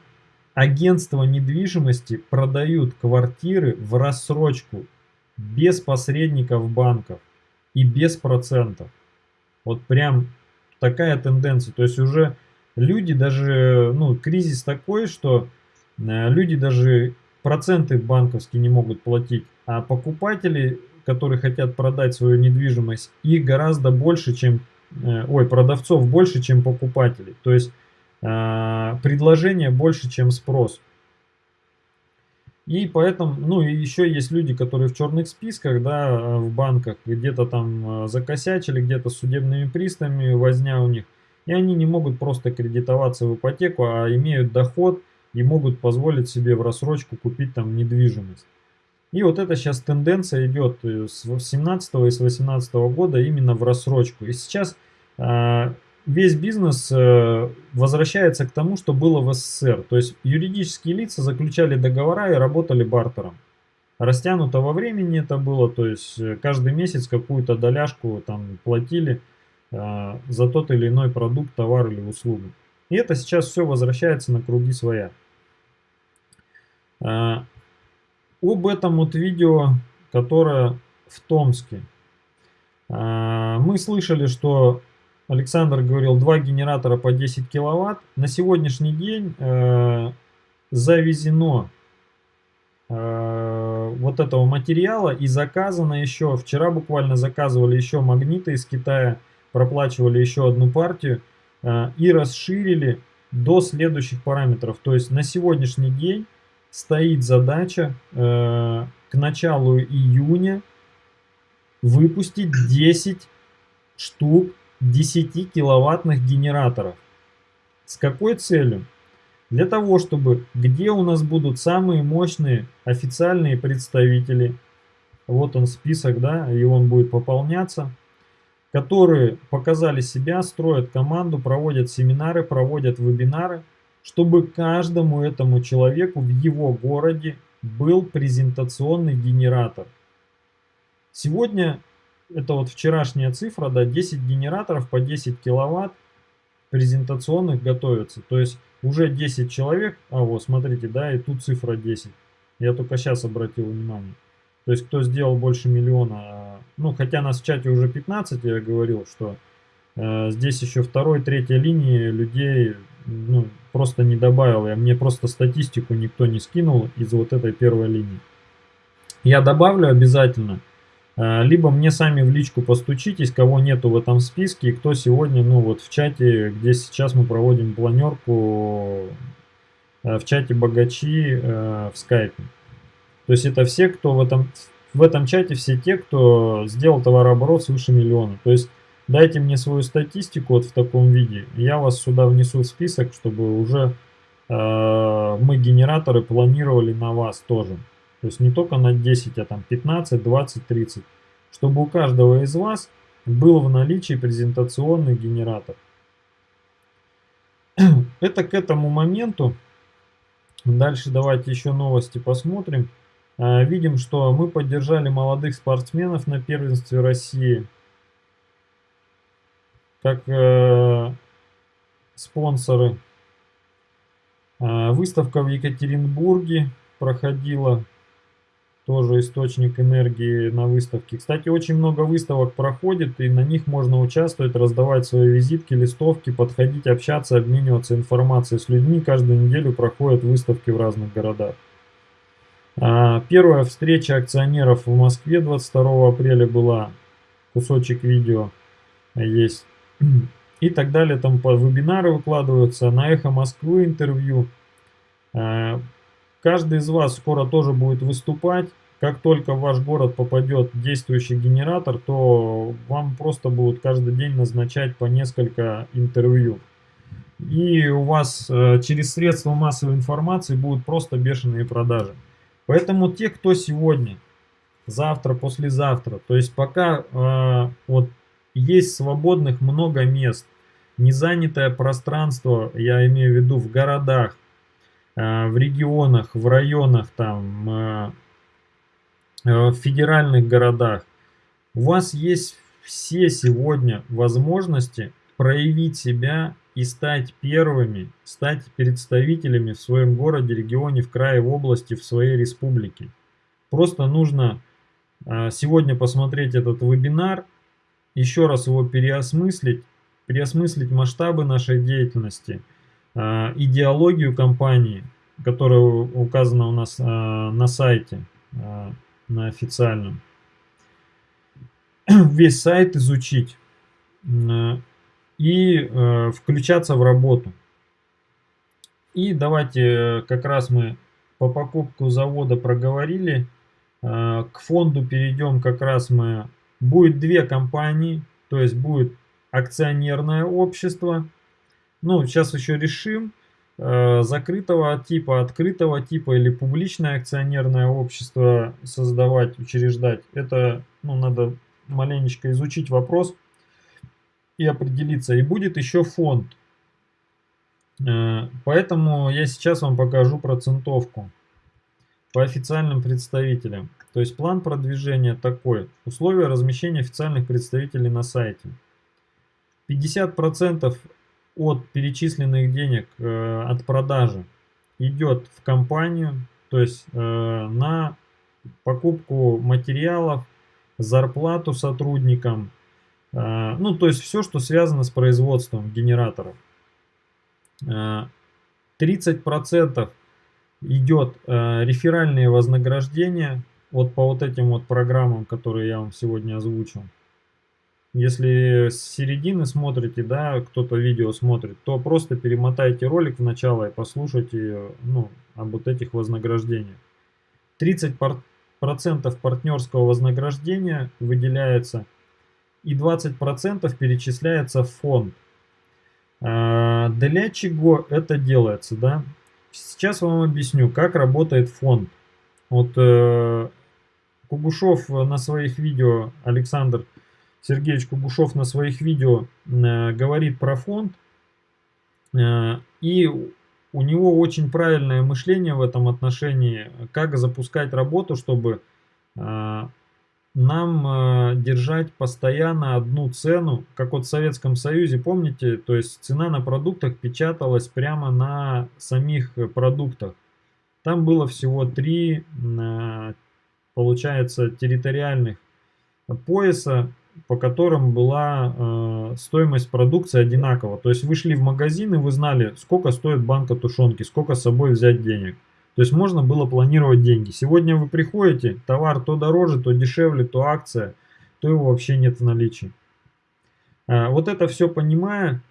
агентства недвижимости продают квартиры в рассрочку без посредников банков и без процентов. Вот прям такая тенденция. То есть уже люди даже, ну, кризис такой, что э, люди даже проценты банковские не могут платить, а покупатели, которые хотят продать свою недвижимость, их гораздо больше, чем, э, ой, продавцов больше, чем покупателей. То есть э, предложение больше, чем спрос. И поэтому, ну и еще есть люди, которые в черных списках, да, в банках, где-то там э, закосячили, где-то с судебными приставами возня у них. И они не могут просто кредитоваться в ипотеку, а имеют доход и могут позволить себе в рассрочку купить там недвижимость. И вот это сейчас тенденция идет с 17 и с 18 года именно в рассрочку. И сейчас э, весь бизнес э, возвращается к тому, что было в СССР. То есть юридические лица заключали договора и работали бартером. Растянуто во времени это было, то есть э, каждый месяц какую-то доляшку там платили э, за тот или иной продукт, товар или услугу. И это сейчас все возвращается на круги своя. Об этом вот видео, которое в Томске. А, мы слышали, что Александр говорил 2 генератора по 10 киловатт. На сегодняшний день э, завезено э, вот этого материала и заказано еще, вчера буквально заказывали еще магниты из Китая, проплачивали еще одну партию э, и расширили до следующих параметров. То есть на сегодняшний день стоит задача э, к началу июня выпустить 10 штук 10 киловаттных генераторов. С какой целью? Для того, чтобы где у нас будут самые мощные официальные представители, вот он список, да, и он будет пополняться, которые показали себя, строят команду, проводят семинары, проводят вебинары, чтобы каждому этому человеку в его городе был презентационный генератор. Сегодня, это вот вчерашняя цифра, да, 10 генераторов по 10 киловатт презентационных готовятся. То есть уже 10 человек, а вот смотрите, да, и тут цифра 10. Я только сейчас обратил внимание. То есть кто сделал больше миллиона, ну хотя нас в чате уже 15, я говорил, что э, здесь еще второй, третьей линии людей ну, просто не добавил. Я, мне просто статистику никто не скинул из вот этой первой линии. Я добавлю обязательно. А, либо мне сами в личку постучитесь, кого нету в этом списке, кто сегодня, ну вот в чате, где сейчас мы проводим планерку, а, в чате богачи а, в скайпе. То есть это все, кто в этом, в этом чате, все те, кто сделал товарооборот свыше миллиона. То есть Дайте мне свою статистику вот в таком виде, я вас сюда внесу в список, чтобы уже э, мы генераторы планировали на вас тоже. То есть не только на 10, а там 15, 20, 30. Чтобы у каждого из вас был в наличии презентационный генератор. Это к этому моменту. Дальше давайте еще новости посмотрим. Э, видим, что мы поддержали молодых спортсменов на первенстве России как э, спонсоры. Э, выставка в Екатеринбурге проходила, тоже источник энергии на выставке. Кстати, очень много выставок проходит, и на них можно участвовать, раздавать свои визитки, листовки, подходить, общаться, обмениваться информацией с людьми. Каждую неделю проходят выставки в разных городах. Э, первая встреча акционеров в Москве 22 апреля была. Кусочек видео есть и так далее. Там по вебинары выкладываются, на Эхо Москвы интервью. Э, каждый из вас скоро тоже будет выступать. Как только в ваш город попадет действующий генератор, то вам просто будут каждый день назначать по несколько интервью. И у вас э, через средства массовой информации будут просто бешеные продажи. Поэтому те, кто сегодня, завтра, послезавтра, то есть пока э, вот есть свободных много мест. Незанятое пространство, я имею в виду в городах, э, в регионах, в районах, там, э, э, в федеральных городах. У вас есть все сегодня возможности проявить себя и стать первыми, стать представителями в своем городе, регионе, в крае, в области, в своей республике. Просто нужно сегодня посмотреть этот вебинар, еще раз его переосмыслить, переосмыслить масштабы нашей деятельности, а, идеологию компании, которая указана у нас а, на сайте, а, на официальном. Весь сайт изучить и включаться в работу. И давайте как раз мы по покупку завода проговорили. К фонду перейдем как раз мы будет две компании, то есть будет акционерное общество. Ну, сейчас еще решим. э, закрытого типа, открытого типа или публичное акционерное общество создавать, учреждать, это ну, надо маленечко изучить вопрос и определиться. И будет еще фонд. Э, поэтому я сейчас вам покажу процентовку по официальным представителям. То есть план продвижения такой. Условия размещения официальных представителей на сайте. 50% от перечисленных денег э, от продажи идет в компанию, то есть э, на покупку материалов, зарплату сотрудникам, э, ну то есть все, что связано с производством генераторов. 30% э, идет э, реферальные вознаграждения вот по вот этим вот программам, которые я вам сегодня озвучил. Если с середины смотрите, да, кто-то видео смотрит, то просто перемотайте ролик в начало и послушайте ну, об вот этих вознаграждениях. 30% партнерского вознаграждения выделяется и 20% перечисляется в фонд. А, для чего это делается, да? Сейчас вам объясню, как работает фонд. Вот э, Кугушев на своих видео, Александр Сергеевич Кугушев на своих видео э, говорит про фонд. Э, и у него очень правильное мышление в этом отношении, как запускать работу, чтобы э, нам э, держать постоянно одну цену, как вот в Советском Союзе, помните, то есть цена на продуктах печаталась прямо на самих продуктах. Там было всего три, э, получается, территориальных пояса, по которым была э, стоимость продукции одинакова. То есть вы шли в магазин и вы знали, сколько стоит банка тушенки, сколько с собой взять денег. То есть можно было планировать деньги. Сегодня вы приходите, товар то дороже, то дешевле, то акция, то его вообще нет в наличии. А, вот это все понимая,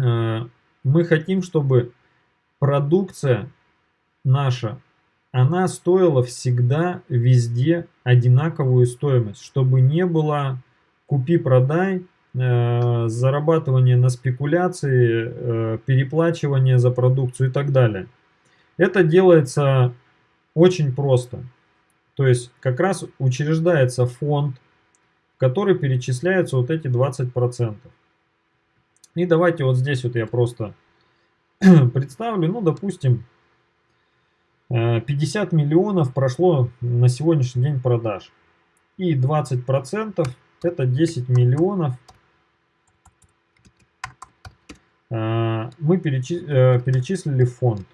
а, мы хотим, чтобы продукция наша, она стоила всегда везде одинаковую стоимость, чтобы не было купи-продай, а, зарабатывание на спекуляции, переплачивание за продукцию и так далее. Это делается очень просто. То есть как раз учреждается фонд, в который перечисляются вот эти 20%. И давайте вот здесь вот я просто представлю, ну допустим, 50 э, миллионов прошло на сегодняшний день продаж. И 20% это 10 миллионов э, мы э, перечислили фонд.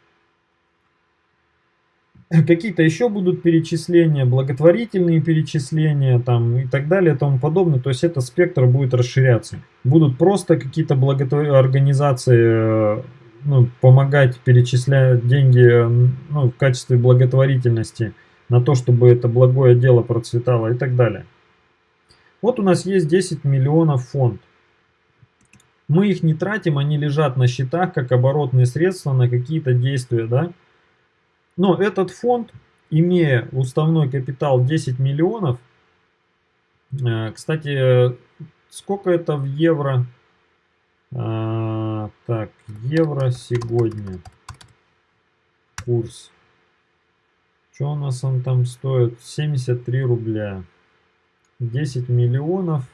какие-то еще будут перечисления, благотворительные перечисления там и так далее и тому подобное. То есть этот спектр будет расширяться. Будут просто какие-то благотворительные организации э, ну, помогать перечислять деньги ну, в качестве благотворительности на то, чтобы это благое дело процветало и так далее. Вот у нас есть 10 миллионов фонд. Мы их не тратим, они лежат на счетах как оборотные средства на какие-то действия, да. Но этот фонд, имея уставной капитал 10 миллионов, э, кстати, сколько это в евро? А, так, евро сегодня. Курс. Что у нас он там стоит? 73 рубля. 10 миллионов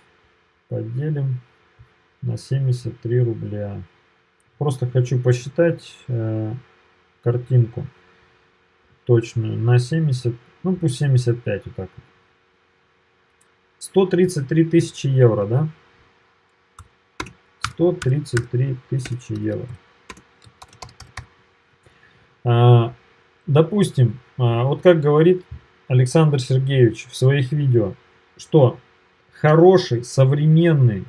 поделим на 73 рубля. Просто хочу посчитать э, картинку точную на 70, ну пусть 75 вот так. 133 тысячи евро, да? 133 тысячи евро. А, допустим, а, вот как говорит Александр Сергеевич в своих видео, что хороший современный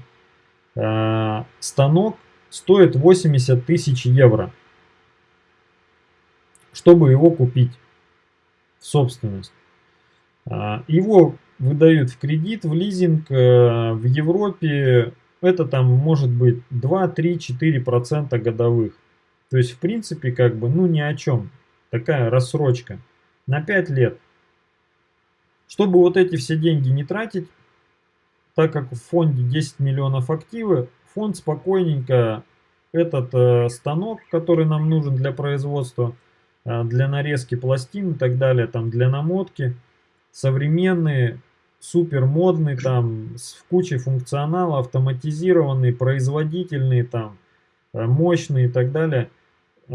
а, станок стоит 80 тысяч евро, чтобы его купить собственность. А, его выдают в кредит, в лизинг э, в Европе. Это там может быть 2, 3, 4 процента годовых. То есть, в принципе, как бы, ну ни о чем. Такая рассрочка на 5 лет. Чтобы вот эти все деньги не тратить, так как в фонде 10 миллионов активы, фонд спокойненько этот э, станок, который нам нужен для производства, для нарезки пластин и так далее, там для намотки, современные, супер модный, там с кучей функционала, автоматизированный, производительный, там э, мощный и так далее, э,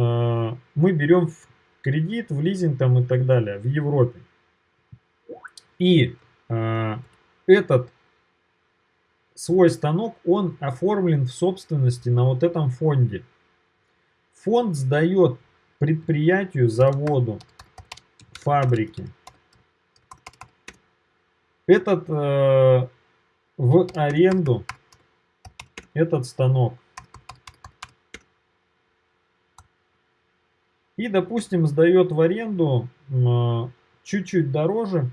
мы берем в кредит, в лизинг там и так далее в Европе. И э, этот свой станок, он оформлен в собственности на вот этом фонде. Фонд сдает предприятию, заводу, фабрике этот э, в аренду, этот станок. И, допустим, сдает в аренду чуть-чуть дороже,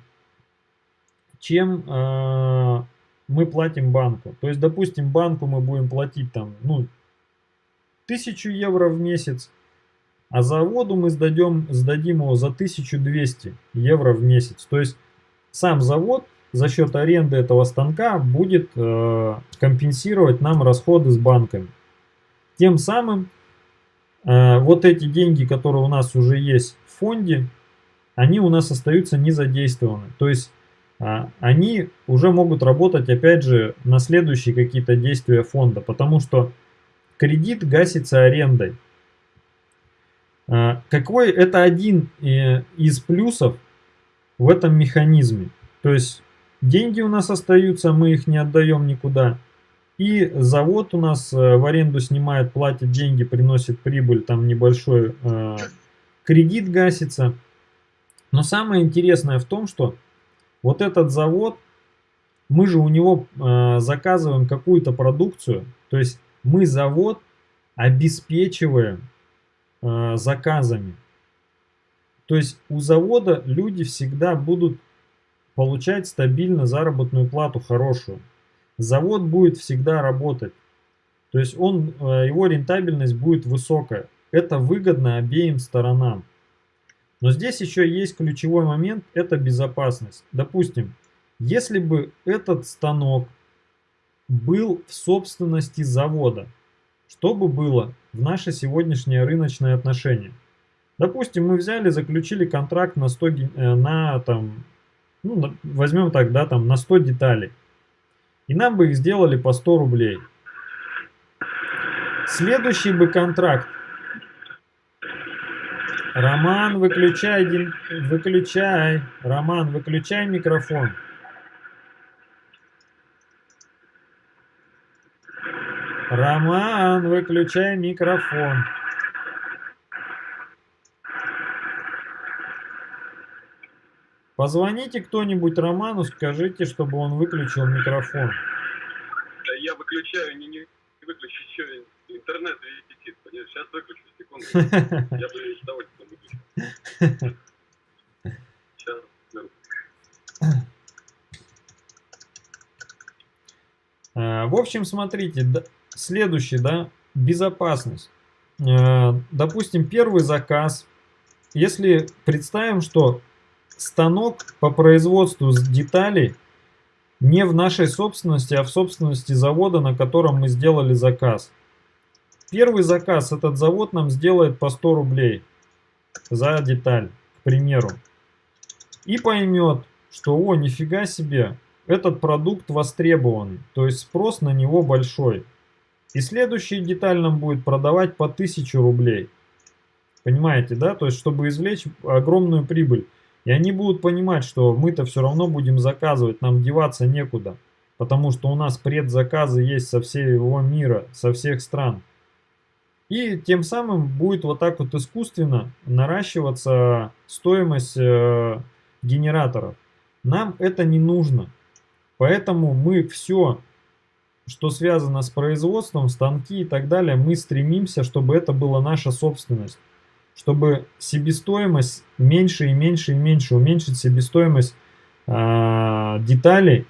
чем э, мы платим банку. То есть, допустим, банку мы будем платить там, ну, 1000 евро в месяц, а заводу мы сдадим, сдадим его за 1200 евро в месяц. То есть, сам завод за счет аренды этого станка будет э, компенсировать нам расходы с банками. Тем самым э, вот эти деньги, которые у нас уже есть в фонде, они у нас остаются не задействованы. То есть э, они уже могут работать опять же на следующие какие-то действия фонда, потому что кредит гасится арендой. Э, какой это один э, из плюсов в этом механизме. То есть Деньги у нас остаются, мы их не отдаем никуда. И завод у нас э, в аренду снимает, платит деньги, приносит прибыль, там небольшой э, кредит гасится. Но самое интересное в том, что вот этот завод, мы же у него заказываем какую-то продукцию, то есть мы завод обеспечиваем э, заказами. То есть у завода люди всегда будут получать стабильно заработную плату хорошую. Завод будет всегда работать. То есть он, э, его рентабельность будет высокая. Это выгодно обеим сторонам. Но здесь еще есть ключевой момент, это безопасность. Допустим, если бы этот станок был в собственности завода, что бы было в наше сегодняшнее рыночное отношение? Допустим, мы взяли, заключили контракт на, 100, э, на там, ну, возьмем так, да, там на 100 деталей. И нам бы их сделали по 100 рублей. Следующий бы контракт. Роман, выключай, выключай. Роман, выключай микрофон. Роман, выключай микрофон. Позвоните кто-нибудь Роману, скажите, чтобы он выключил микрофон. Да я выключаю, не, не выключу, еще интернет висит. Сейчас выключу, секунду. Я бы с удовольствием выключил. Сейчас. В общем, смотрите, следующий, да, безопасность. А, допустим, первый заказ. Если представим, что станок по производству деталей не в нашей собственности, а в собственности завода, на котором мы сделали заказ. Первый заказ этот завод нам сделает по 100 рублей за деталь, к примеру. И поймет, что о, нифига себе, этот продукт востребованный, то есть спрос на него большой. И следующий деталь нам будет продавать по 1000 рублей. Понимаете, да? То есть, чтобы извлечь огромную прибыль. И они будут понимать, что мы-то все равно будем заказывать, нам деваться некуда. Потому что у нас предзаказы есть со всего мира, со всех стран. И тем самым будет вот так вот искусственно наращиваться стоимость э, генераторов. Нам это не нужно. Поэтому мы все, что связано с производством, станки и так далее, мы стремимся, чтобы это была наша собственность чтобы себестоимость меньше и меньше и меньше, уменьшить себестоимость э, деталей,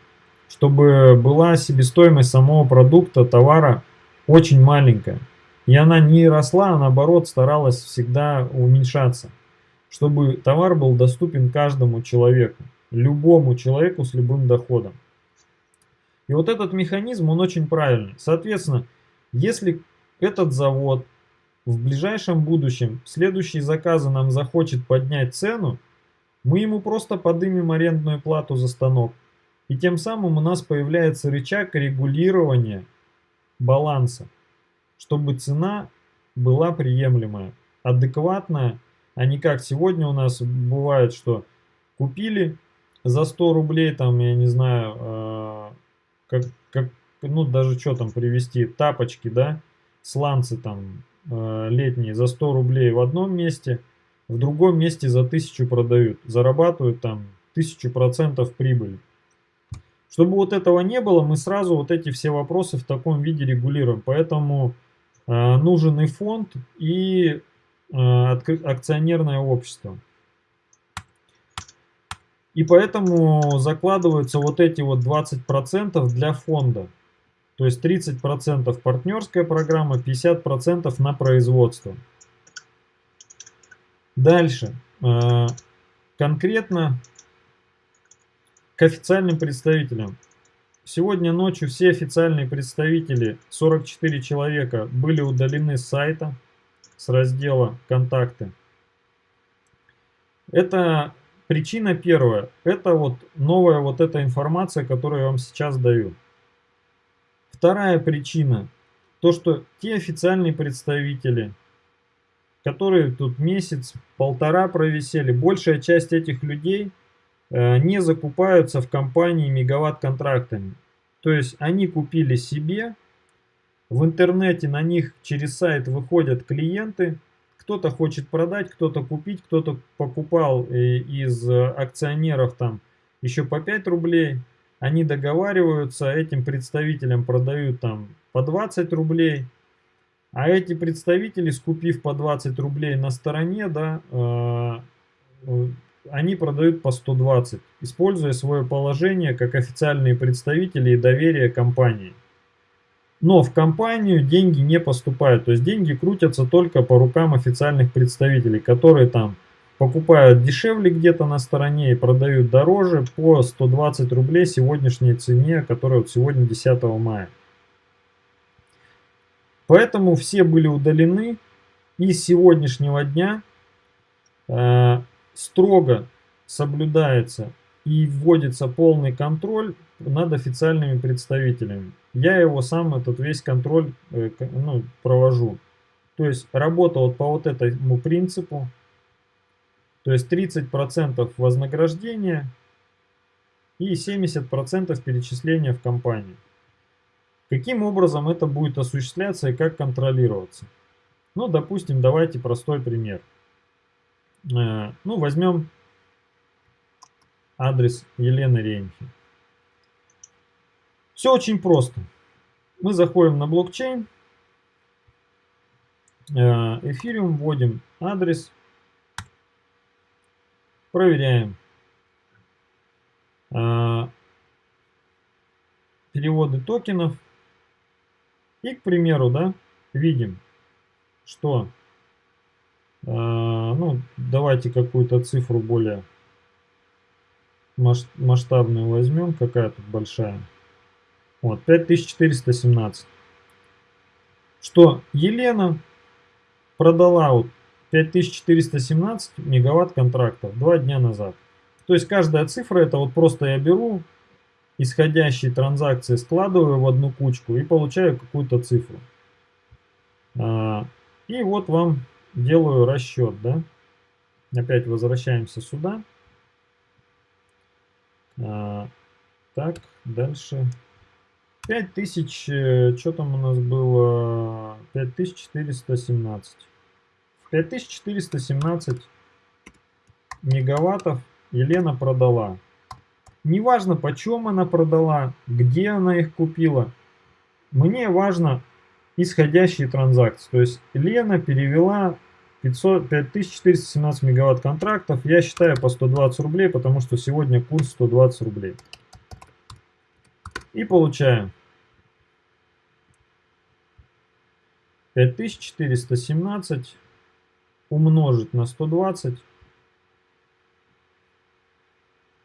чтобы была себестоимость самого продукта, товара очень маленькая. И она не росла, а наоборот старалась всегда уменьшаться, чтобы товар был доступен каждому человеку, любому человеку с любым доходом. И вот этот механизм, он очень правильный. Соответственно, если этот завод в ближайшем будущем следующие заказы нам захочет поднять цену, мы ему просто подымем арендную плату за станок. И тем самым у нас появляется рычаг регулирования баланса, чтобы цена была приемлемая, адекватная, а не как сегодня у нас бывает, что купили за 100 рублей, там, я не знаю, э, как, как, ну, даже что там привезти, тапочки, да, сланцы там э, летние за 100 рублей в одном месте, в другом месте за 1000 продают, зарабатывают там 1000% прибыли. Чтобы вот этого не было, мы сразу вот эти все вопросы в таком виде регулируем. Поэтому э, нужен и фонд, и э, акционерное общество. И поэтому закладываются вот эти вот 20% для фонда. То есть 30% партнерская программа, 50% на производство. Дальше. Э, конкретно к официальным представителям. Сегодня ночью все официальные представители, 44 человека, были удалены с сайта, с раздела «Контакты». Это причина первая. Это вот новая вот эта информация, которую я вам сейчас даю. Вторая причина. То, что те официальные представители, которые тут месяц, полтора провисели, большая часть этих людей э, не закупаются в компании мегаватт-контрактами. То есть они купили себе, в интернете на них через сайт выходят клиенты, кто-то хочет продать, кто-то купить, кто-то покупал э, из акционеров там еще по 5 рублей, они договариваются, этим представителям продают там по 20 рублей, а эти представители, скупив по 20 рублей на стороне, да, э, э, они продают по 120, используя свое положение как официальные представители и доверие компании. Но в компанию деньги не поступают, то есть деньги крутятся только по рукам официальных представителей, которые там покупают дешевле где-то на стороне и продают дороже по 120 рублей сегодняшней цене, которая вот сегодня 10 мая. Поэтому все были удалены. И с сегодняшнего дня э, строго соблюдается и вводится полный контроль над официальными представителями. Я его сам, этот весь контроль э, ну, провожу. То есть работа вот по вот этому принципу. То есть 30% вознаграждения и 70% перечисления в компанию. Каким образом это будет осуществляться и как контролироваться? Ну, допустим, давайте простой пример. Э, ну, возьмем адрес Елены Рейнхи. Все очень просто. Мы заходим на блокчейн, э, эфириум, вводим адрес, проверяем. Э, переводы токенов – и, к примеру, да, видим, что, э, ну, давайте какую-то цифру более масштабную возьмем, какая тут большая. Вот, 5417. Что Елена продала вот 5417 мегаватт контрактов два дня назад. То есть каждая цифра, это вот просто я беру исходящие транзакции складываю в одну кучку и получаю какую-то цифру. А, и вот вам делаю расчет, да. Опять возвращаемся сюда. А, так, дальше. 5000, э, что там у нас было? 5417. 5417 мегаваттов Елена продала. Неважно, почем она продала, где она их купила. Мне важно исходящие транзакции. То есть Лена перевела 500, 5417 мегаватт контрактов. Я считаю по 120 рублей, потому что сегодня курс 120 рублей. И получаем 5417 умножить на 120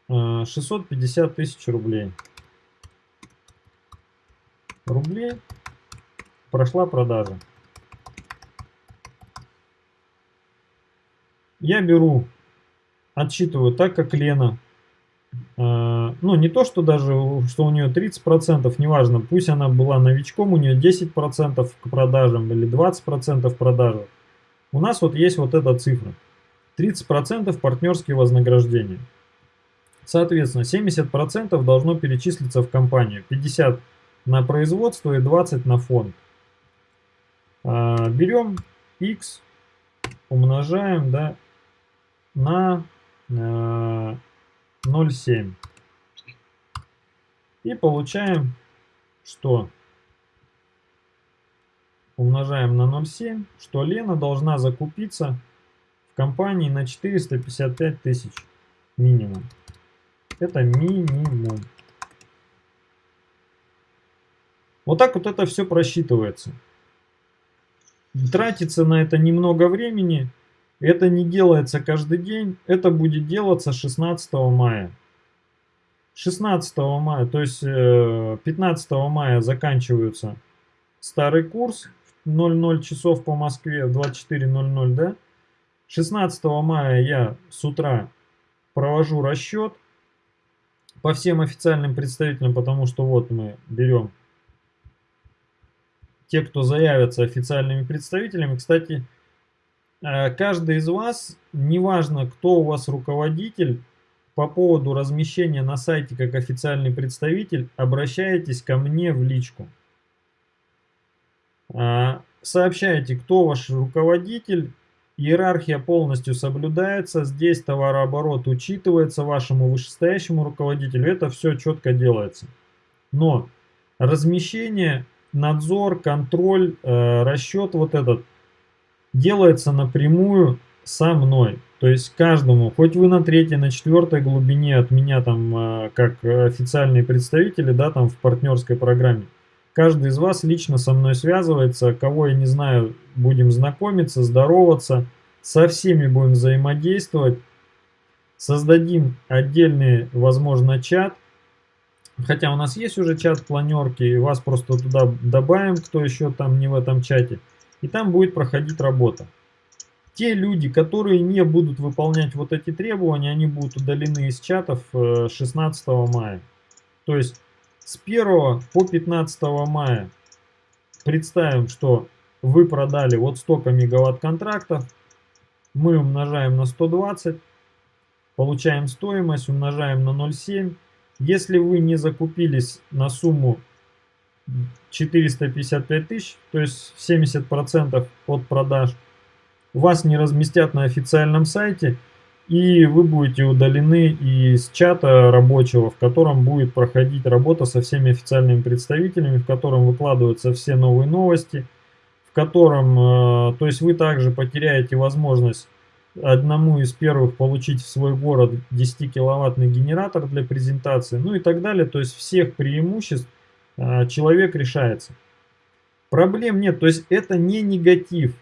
650 э, тысяч рублей. Рублей прошла продажа. Я беру, отсчитываю так, как Лена. А, ну, не то, что даже, что у нее 30%, неважно, пусть она была новичком, у нее 10% к продажам или 20% продажи. У нас вот есть вот эта цифра. 30% партнерские вознаграждения. Соответственно, 70% должно перечислиться в компанию, 50% на производство и 20% на фонд. А, берем x, умножаем да, на 0,7. И получаем, что умножаем на 0,7, что Лена должна закупиться в компании на 455 тысяч минимум. Это минимум. Вот так вот это все просчитывается. Тратится на это немного времени. Это не делается каждый день. Это будет делаться 16 мая. 16 мая, то есть 15 э, мая заканчивается старый курс. 00 часов по Москве, в 24.00, да? 16 мая я с утра провожу расчет по всем официальным представителям, потому что вот мы берем те, кто заявятся официальными представителями. Кстати, каждый из вас, неважно, кто у вас руководитель, по поводу размещения на сайте как официальный представитель, обращайтесь ко мне в личку. А, сообщайте, кто ваш руководитель, иерархия полностью соблюдается, здесь товарооборот учитывается вашему вышестоящему руководителю, это все четко делается. Но размещение, надзор, контроль, э, расчет вот этот делается напрямую со мной. То есть каждому, хоть вы на третьей, на четвертой глубине от меня там, э, как официальные представители, да, там в партнерской программе, Каждый из вас лично со мной связывается, кого я не знаю, будем знакомиться, здороваться, со всеми будем взаимодействовать. Создадим отдельный, возможно, чат. Хотя у нас есть уже чат планерки, вас просто туда добавим, кто еще там не в этом чате. И там будет проходить работа. Те люди, которые не будут выполнять вот эти требования, они будут удалены из чатов 16 э, мая. То есть с 1 по 15 мая представим, что вы продали вот столько мегаватт контрактов, мы умножаем на 120, получаем стоимость, умножаем на 0,7. Если вы не закупились на сумму 455 тысяч, то есть 70% от продаж, вас не разместят на официальном сайте, и вы будете удалены из чата рабочего, в котором будет проходить работа со всеми официальными представителями, в котором выкладываются все новые новости, в котором, э, то есть вы также потеряете возможность одному из первых получить в свой город 10 киловаттный генератор для презентации, ну и так далее, то есть всех преимуществ человек решается. Проблем нет, то есть это не негатив,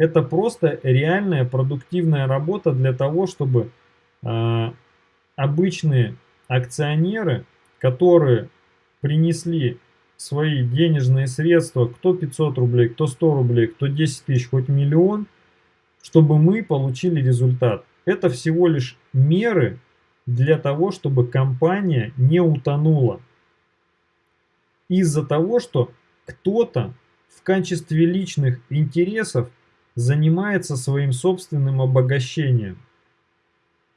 это просто реальная продуктивная работа для того, чтобы э, обычные акционеры, которые принесли свои денежные средства, кто 500 рублей, кто 100 рублей, кто 10 тысяч, хоть миллион, чтобы мы получили результат. Это всего лишь меры для того, чтобы компания не утонула. Из-за того, что кто-то в качестве личных интересов занимается своим собственным обогащением.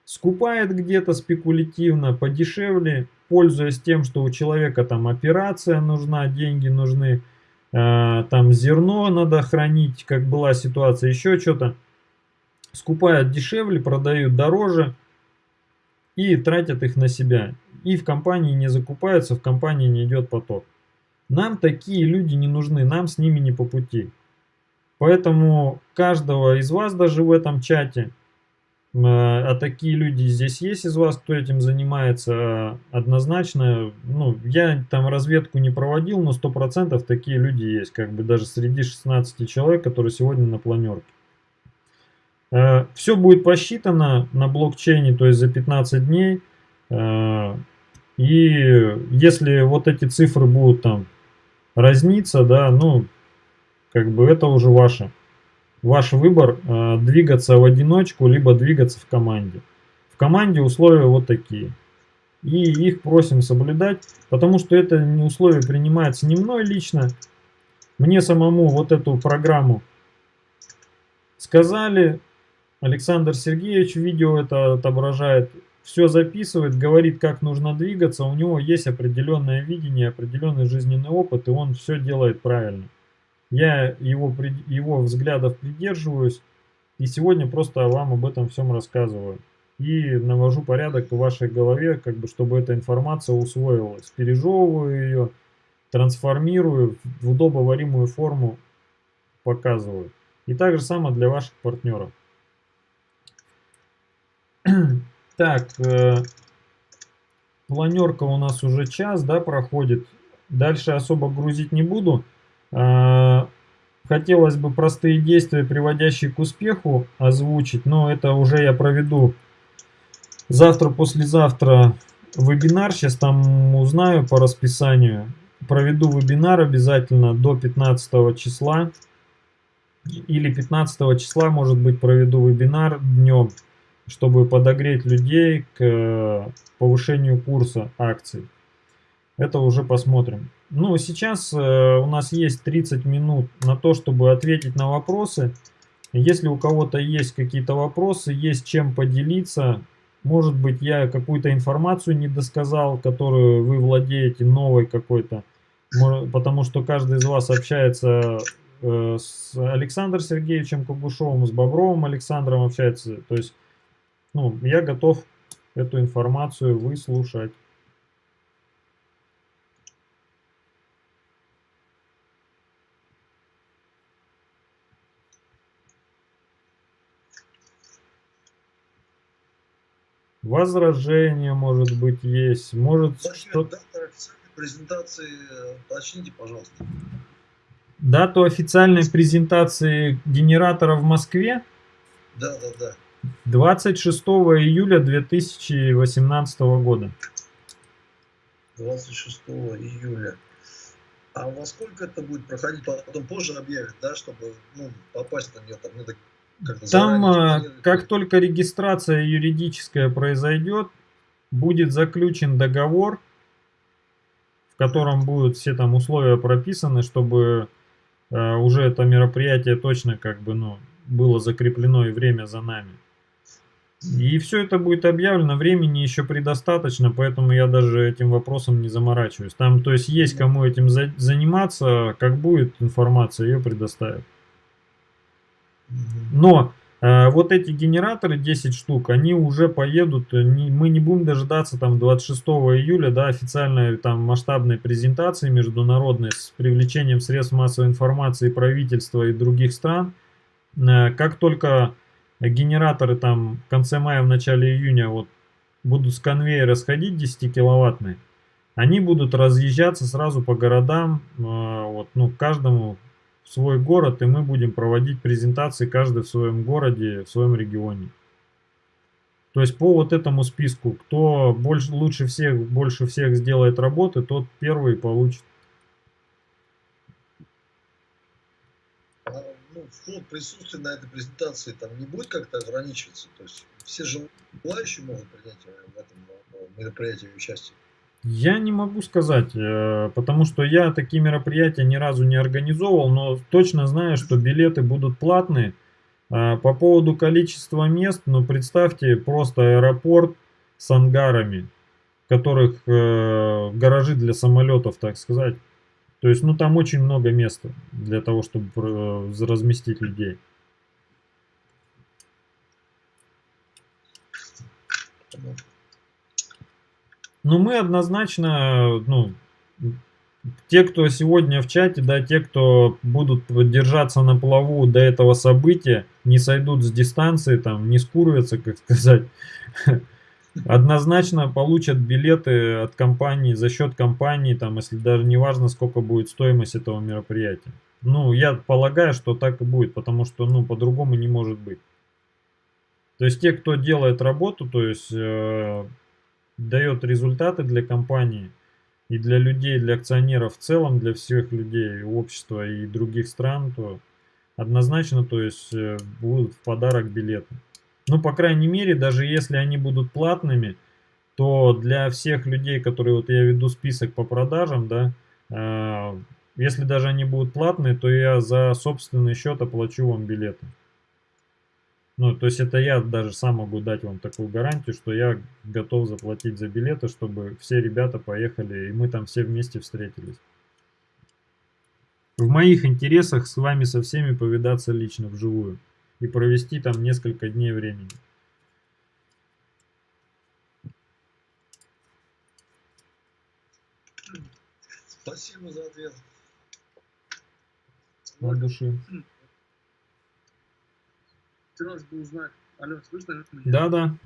Скупает где-то спекулятивно, подешевле, пользуясь тем, что у человека там операция нужна, деньги нужны, э, там зерно надо хранить, как была ситуация, еще что-то. Скупают дешевле, продают дороже и тратят их на себя. И в компании не закупаются, в компании не идет поток. Нам такие люди не нужны, нам с ними не по пути. Поэтому каждого из вас даже в этом чате, э, а такие люди здесь есть из вас, кто этим занимается, однозначно, ну, я там разведку не проводил, но 100% такие люди есть, как бы даже среди 16 человек, которые сегодня на планерке. Э, Все будет посчитано на блокчейне, то есть за 15 дней. Э, и если вот эти цифры будут там разниться, да, ну, как бы это уже ваше ваш выбор э, двигаться в одиночку, либо двигаться в команде. В команде условия вот такие. И их просим соблюдать, потому что это условие принимается не мной лично. Мне самому вот эту программу сказали. Александр Сергеевич видео это отображает. Все записывает, говорит, как нужно двигаться. У него есть определенное видение, определенный жизненный опыт, и он все делает правильно. Я его, его взглядов придерживаюсь, и сегодня просто вам об этом всем рассказываю. И навожу порядок в вашей голове, как бы, чтобы эта информация усвоилась. Пережевываю ее, трансформирую в удобоваримую форму, показываю. И так же самое для ваших партнеров. Так, э, планерка у нас уже час, да, проходит. Дальше особо грузить не буду. Э, хотелось бы простые действия, приводящие к успеху, озвучить, но это уже я проведу завтра-послезавтра вебинар. Сейчас там узнаю по расписанию. Проведу вебинар обязательно до 15 числа или 15 числа, может быть, проведу вебинар днем, чтобы подогреть людей к э, повышению курса акций. Это уже посмотрим. Ну, сейчас э, у нас есть 30 минут на то, чтобы ответить на вопросы. Если у кого-то есть какие-то вопросы, есть чем поделиться, может быть, я какую-то информацию не досказал, которую вы владеете, новой какой-то, потому что каждый из вас общается Э, с Александром Сергеевичем Кугушевым, с Бобровым Александром общается. То есть, ну, я готов эту информацию выслушать. Возражение, может быть, есть. Может, что-то... презентации э, уточните, пожалуйста. Дату официальной презентации генератора в Москве? Да, да, да. 26 июля 2018 года. 26 июля. А во сколько это будет проходить? Потом позже объявят, да, чтобы ну, попасть на нее там надо Там, а, как только регистрация юридическая произойдет, будет заключен договор, в котором будут все там условия прописаны, чтобы Э, уже это мероприятие точно как бы, ну, было закреплено и время за нами. И все это будет объявлено, времени еще предостаточно, поэтому я даже этим вопросом не заморачиваюсь. Там, то есть, есть кому этим за заниматься, как будет информация, ее предоставят. Но Э, вот эти генераторы 10 штук, они уже поедут, э, мы не будем дожидаться там 26 июля, да, официальной там масштабной презентации международной с привлечением средств массовой информации правительства и других стран. Э, как только генераторы там в конце мая, в начале июня вот будут с конвейера сходить 10 киловаттные, они будут разъезжаться сразу по городам, вот, ну, каждому свой город, и мы будем проводить презентации каждый в своем городе, в своем регионе. То есть по вот этому списку, кто больше, лучше всех, больше всех сделает работы, тот первый получит. А, ну, вход присутствия на этой презентации там не будет как-то ограничиваться? То есть все желающие могут принять в этом мероприятии участие? Я не могу сказать, э, потому что я такие мероприятия ни разу не организовывал, но точно знаю, что билеты будут платные. А, по поводу количества мест, ну представьте просто аэропорт с ангарами, в которых э, гаражи для самолетов, так сказать. То есть, ну там очень много места для того, чтобы э, разместить людей. Но мы однозначно, ну, те, кто сегодня в чате, да, те, кто будут держаться на плаву до этого события, не сойдут с дистанции, там, не скурятся, как сказать, однозначно получат билеты от компании, за счет компании, там, если даже не важно, сколько будет стоимость этого мероприятия. Ну, я полагаю, что так и будет, потому что, ну, по-другому не может быть. То есть те, кто делает работу, то есть э, дает результаты для компании и для людей, для акционеров в целом, для всех людей, общества и других стран, то однозначно, то есть э, будут в подарок билеты. Ну, по крайней мере, даже если они будут платными, то для всех людей, которые вот я веду список по продажам, да, э, если даже они будут платные, то я за собственный счет оплачу вам билеты. Ну, то есть это я даже сам могу дать вам такую гарантию, что я готов заплатить за билеты, чтобы все ребята поехали, и мы там все вместе встретились. В моих интересах с вами со всеми повидаться лично, вживую, и провести там несколько дней времени. Спасибо за ответ. От души. Хотелось бы узнать, алло, слышно меня? Да, да.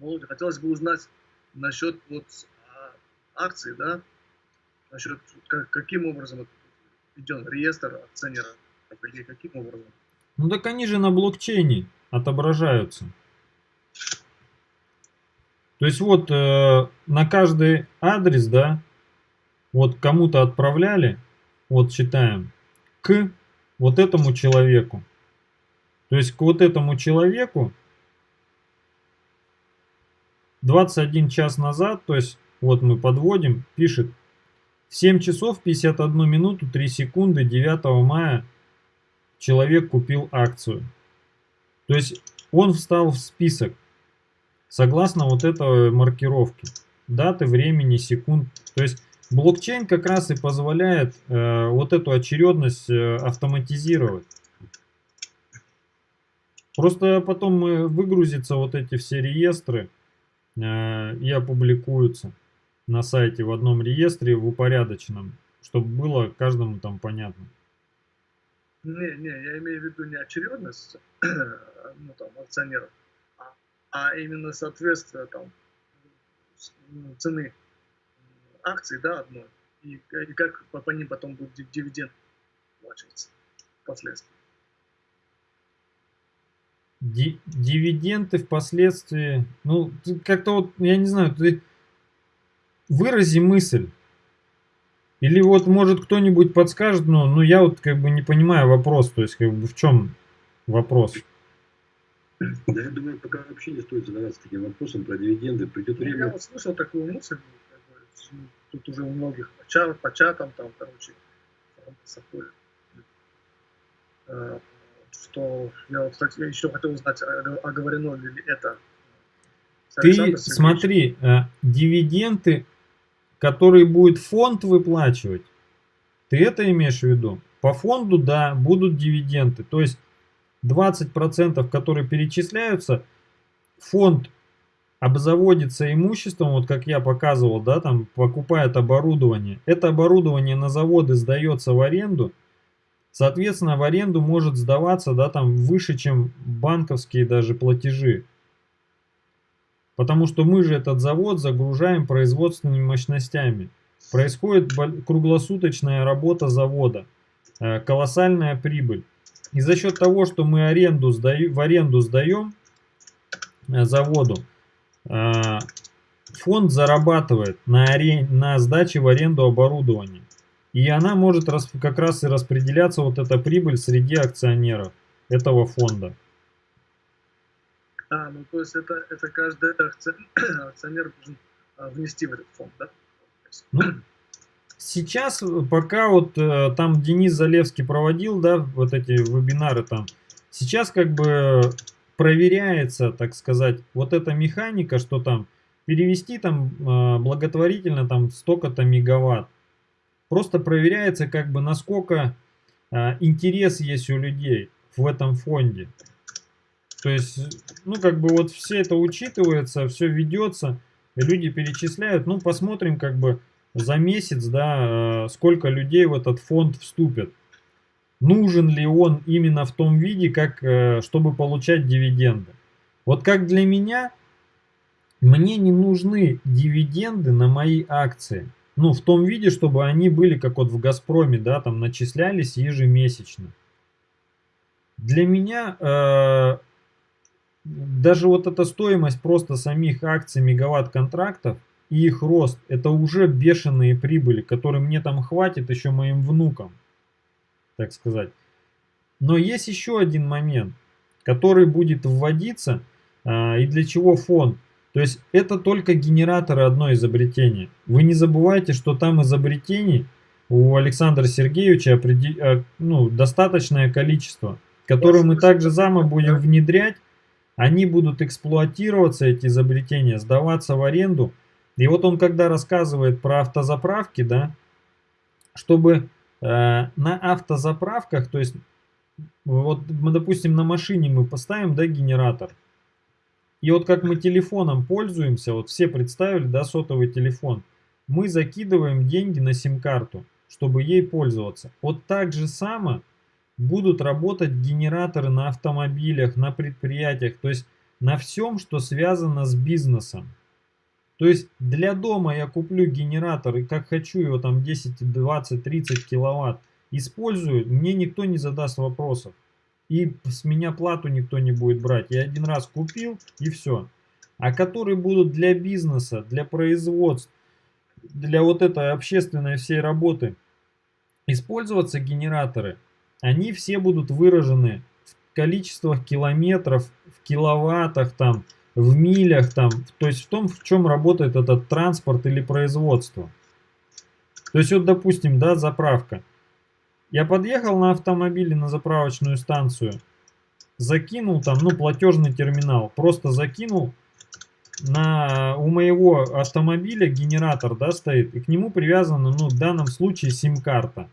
Володя, хотелось бы узнать насчет вот а, акций, да, насчет как, каким образом идет реестр акционеров, или каким образом? Ну так они же на блокчейне отображаются. То есть вот э, на каждый адрес, да, вот кому-то отправляли, вот читаем, к вот этому человеку. То есть к вот этому человеку 21 час назад, то есть вот мы подводим, пишет 7 часов 51 минуту 3 секунды 9 мая человек купил акцию. То есть он встал в список согласно вот этой маркировки. Даты, времени, секунд. То есть блокчейн как раз и позволяет э, вот эту очередность э, автоматизировать. Просто потом выгрузятся вот эти все реестры э, и опубликуются на сайте в одном реестре в упорядоченном, чтобы было каждому там понятно. Не, не, я имею в виду не очередность ну, там, акционеров, а, а именно соответствие там, ну, цены акций да, одной, и, и как по, по ним потом будет дивиденд плачиваться впоследствии дивиденды впоследствии, ну, как-то вот, я не знаю, ты вырази мысль. Или вот, может, кто-нибудь подскажет, но, ну, я вот как бы не понимаю вопрос, то есть, как бы в чем вопрос? Да, я думаю, пока вообще не стоит задаваться таким вопросом про дивиденды. Придет ну, время... Я вот слышал такую мысль, как бы, тут уже у многих по, чат, по чатам, там, короче, что я вот, кстати, еще хотел узнать, оговорено ли это. Ты смотри, э, дивиденды, которые будет фонд выплачивать, ты это имеешь в виду? По фонду, да, будут дивиденды. То есть 20%, которые перечисляются, фонд обзаводится имуществом, вот как я показывал, да, там покупает оборудование. Это оборудование на заводы сдается в аренду, Соответственно, в аренду может сдаваться да, там, выше, чем банковские даже платежи. Потому что мы же этот завод загружаем производственными мощностями. Происходит круглосуточная работа завода, э, колоссальная прибыль. И за счет того, что мы аренду сдаем, в аренду сдаем э, заводу, э, фонд зарабатывает на, арен... на сдаче в аренду оборудования. И она может как раз и распределяться, вот эта прибыль, среди акционеров этого фонда. А, ну то есть это, это каждый акционер должен а, внести в этот фонд, да? Ну, сейчас, пока вот э, там Денис Залевский проводил, да, вот эти вебинары там, сейчас как бы проверяется, так сказать, вот эта механика, что там перевести там э, благотворительно там столько-то мегаватт. Просто проверяется, как бы, насколько а, интерес есть у людей в этом фонде. То есть, ну, как бы вот все это учитывается, все ведется, люди перечисляют. Ну, посмотрим, как бы, за месяц, да, а, сколько людей в этот фонд вступят. Нужен ли он именно в том виде, как, э, чтобы получать дивиденды. Вот как для меня, мне не нужны дивиденды на мои акции ну, в том виде, чтобы они были, как вот в Газпроме, да, там начислялись ежемесячно. Для меня э, даже вот эта стоимость просто самих акций мегаватт-контрактов и их рост, это уже бешеные прибыли, которые мне там хватит еще моим внукам, так сказать. Но есть еще один момент, который будет вводиться, а, и для чего фонд. То есть это только генераторы одно изобретение. Вы не забывайте, что там изобретений у Александра Сергеевича а, ну, достаточное количество, которые мы также зама будем внедрять. Они будут эксплуатироваться, эти изобретения, сдаваться в аренду. И вот он когда рассказывает про автозаправки, да, чтобы э, на автозаправках, то есть вот мы, допустим, на машине мы поставим, да, генератор. И вот как мы телефоном пользуемся, вот все представили, да, сотовый телефон, мы закидываем деньги на сим-карту, чтобы ей пользоваться. Вот так же само будут работать генераторы на автомобилях, на предприятиях, то есть на всем, что связано с бизнесом. То есть для дома я куплю генератор и как хочу его там 10, 20, 30 киловатт использую, мне никто не задаст вопросов. И с меня плату никто не будет брать. Я один раз купил и все. А которые будут для бизнеса, для производств, для вот этой общественной всей работы использоваться генераторы, они все будут выражены в количествах километров, в киловаттах там, в милях там, то есть в том, в чем работает этот транспорт или производство. То есть вот, допустим, да, заправка. Я подъехал на автомобиле на заправочную станцию, закинул там, ну, платежный терминал, просто закинул на, у моего автомобиля генератор, да, стоит, и к нему привязана, ну, в данном случае сим-карта.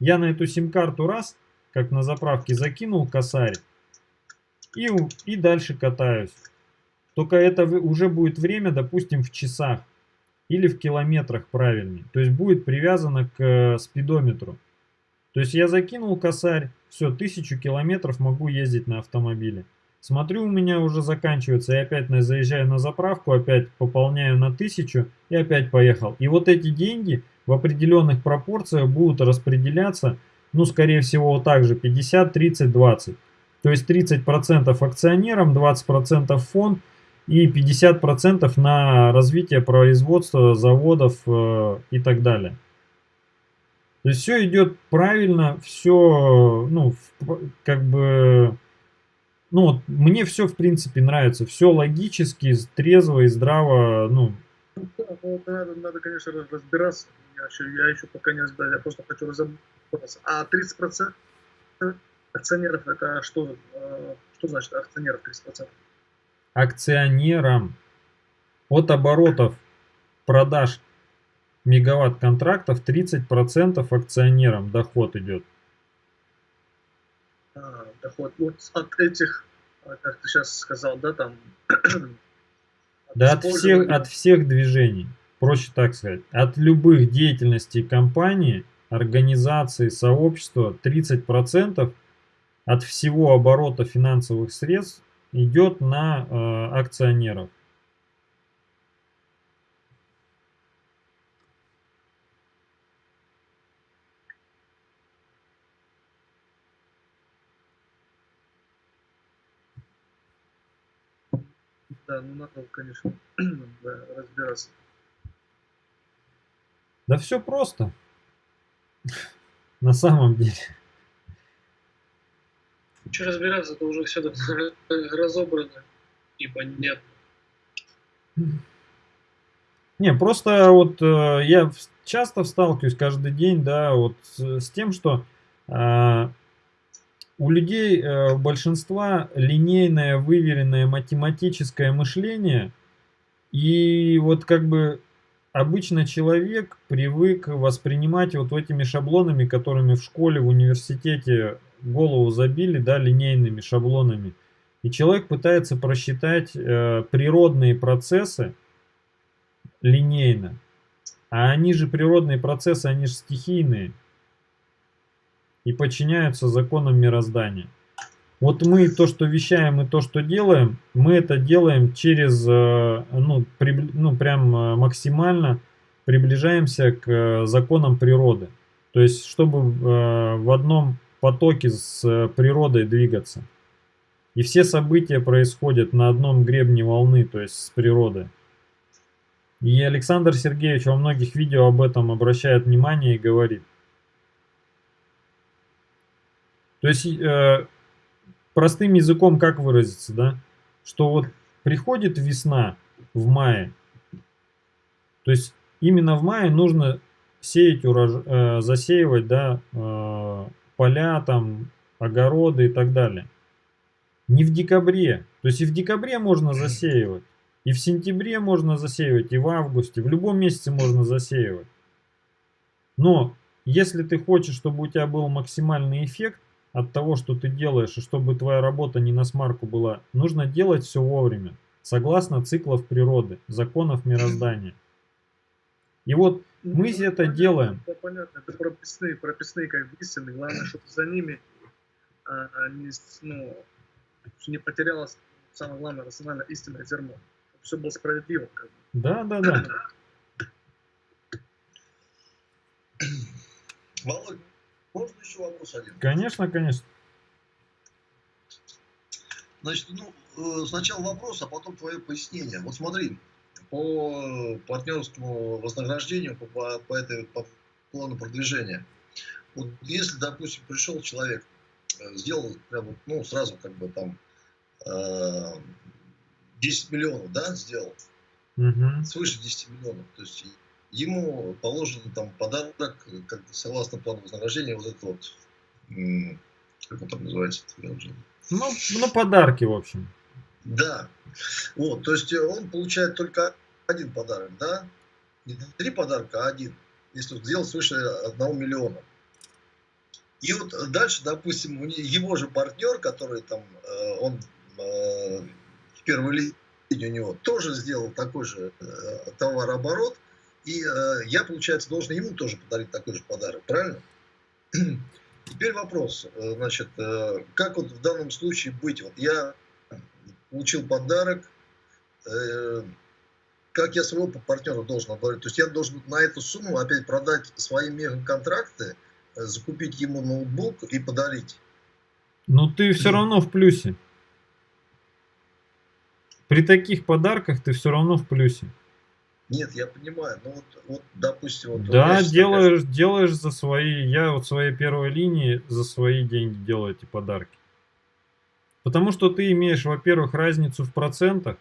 Я на эту сим-карту раз, как на заправке, закинул косарь и, и дальше катаюсь. Только это уже будет время, допустим, в часах или в километрах правильнее. То есть будет привязано к э, спидометру. То есть я закинул косарь, все, тысячу километров могу ездить на автомобиле. Смотрю, у меня уже заканчивается, я опять заезжаю на заправку, опять пополняю на тысячу и опять поехал. И вот эти деньги в определенных пропорциях будут распределяться, ну, скорее всего, вот так же, 50, 30, 20. То есть 30% акционерам, 20% фонд и 50% на развитие производства, заводов э, и так далее. То есть все идет правильно, все, ну, как бы, ну, мне все, в принципе, нравится. Все логически, трезво и здраво, ну. Ну надо, надо, конечно, разбираться. Я еще, я еще пока не разбираюсь, я просто хочу разобраться. А 30% акционеров, это что, э, что значит акционеров 30%? Акционерам от оборотов продаж мегаватт контрактов 30% акционерам доход идет. А, доход. Вот от этих, как ты сейчас сказал, да, там... да, от всех, от всех движений, проще так сказать. От любых деятельностей компании, организации, сообщества 30% от всего оборота финансовых средств идет на э, акционеров. Да, ну надо, конечно, разбираться. Да все просто. На самом деле. Что разбираться, это уже все разобрано и понятно. Не, просто вот э, я часто сталкиваюсь каждый день, да, вот с, с тем, что э, у людей э, большинства линейное, выверенное математическое мышление. И вот как бы обычно человек привык воспринимать вот этими шаблонами, которыми в школе, в университете голову забили, да, линейными шаблонами. И человек пытается просчитать э, природные процессы линейно. А они же природные процессы, они же стихийные и подчиняются законам мироздания. Вот мы то, что вещаем и то, что делаем, мы это делаем через, э, ну, при, ну прям э, максимально приближаемся к э, законам природы. То есть, чтобы в одном потоке с природой двигаться. И все события происходят на одном гребне волны, то есть с природой. И Александр Сергеевич во многих видео об этом обращает внимание и говорит. То есть, э, простым языком как выразиться, да? Что вот приходит весна в мае, то есть именно в мае нужно сеять урож... э, засеивать, да, э, поля там, огороды и так далее. Не в декабре. То есть и в декабре можно засеивать, и в сентябре можно засеивать, и в августе, в любом месяце можно засеивать. Но если ты хочешь, чтобы у тебя был максимальный эффект от того, что ты делаешь, и чтобы твоя работа не на смарку была, нужно делать все вовремя, согласно циклов природы, законов мироздания. И вот мы Ну, это понятно, делаем. Это понятно, это прописные, прописные как истины. Главное, чтобы за ними а, а, не, ну, не потерялось самое главное рациональное истинное зерно. Чтобы все было справедливо. Как бы. Да, да, да. Володь, можно еще вопрос один? Конечно, конечно. Значит, ну, э, сначала вопрос, а потом твое пояснение. Вот смотри, по партнерскому вознаграждению, по, по, по этой по плану продвижения. Вот если, допустим, пришел человек, э, сделал прям, ну, сразу как бы там э, 10 миллионов, да, сделал, Мгм. свыше 10 миллионов. То есть ему положен там подарок, как согласно плану вознаграждения, вот это вот, как он там называется, уже Ну, ну, подарки, в общем. Да. Вот, то есть э, он получает только один подарок, да? Не три подарка, а один. Если он сделал свыше одного миллиона. И вот дальше, допустим, его же партнер, который там, э, он э, в первой линии у него, тоже сделал такой же товарооборот. И э, я, получается, должен ему тоже подарить такой же подарок, правильно? Теперь вопрос, э, значит, э, как вот в данном случае быть? Вот я получил подарок, э, как я своего партнера должен отговорить? То есть я должен на эту сумму опять продать свои мегаконтракты, э, закупить ему ноутбук и подарить. Но ты все равно в плюсе. При таких подарках ты все равно в плюсе. Нет, я понимаю, но вот, вот допустим... Вот Да, делаешь, делаешь за свои, я вот своей первой линии за свои деньги делаю эти подарки. Потому что ты имеешь, во-первых, разницу в процентах,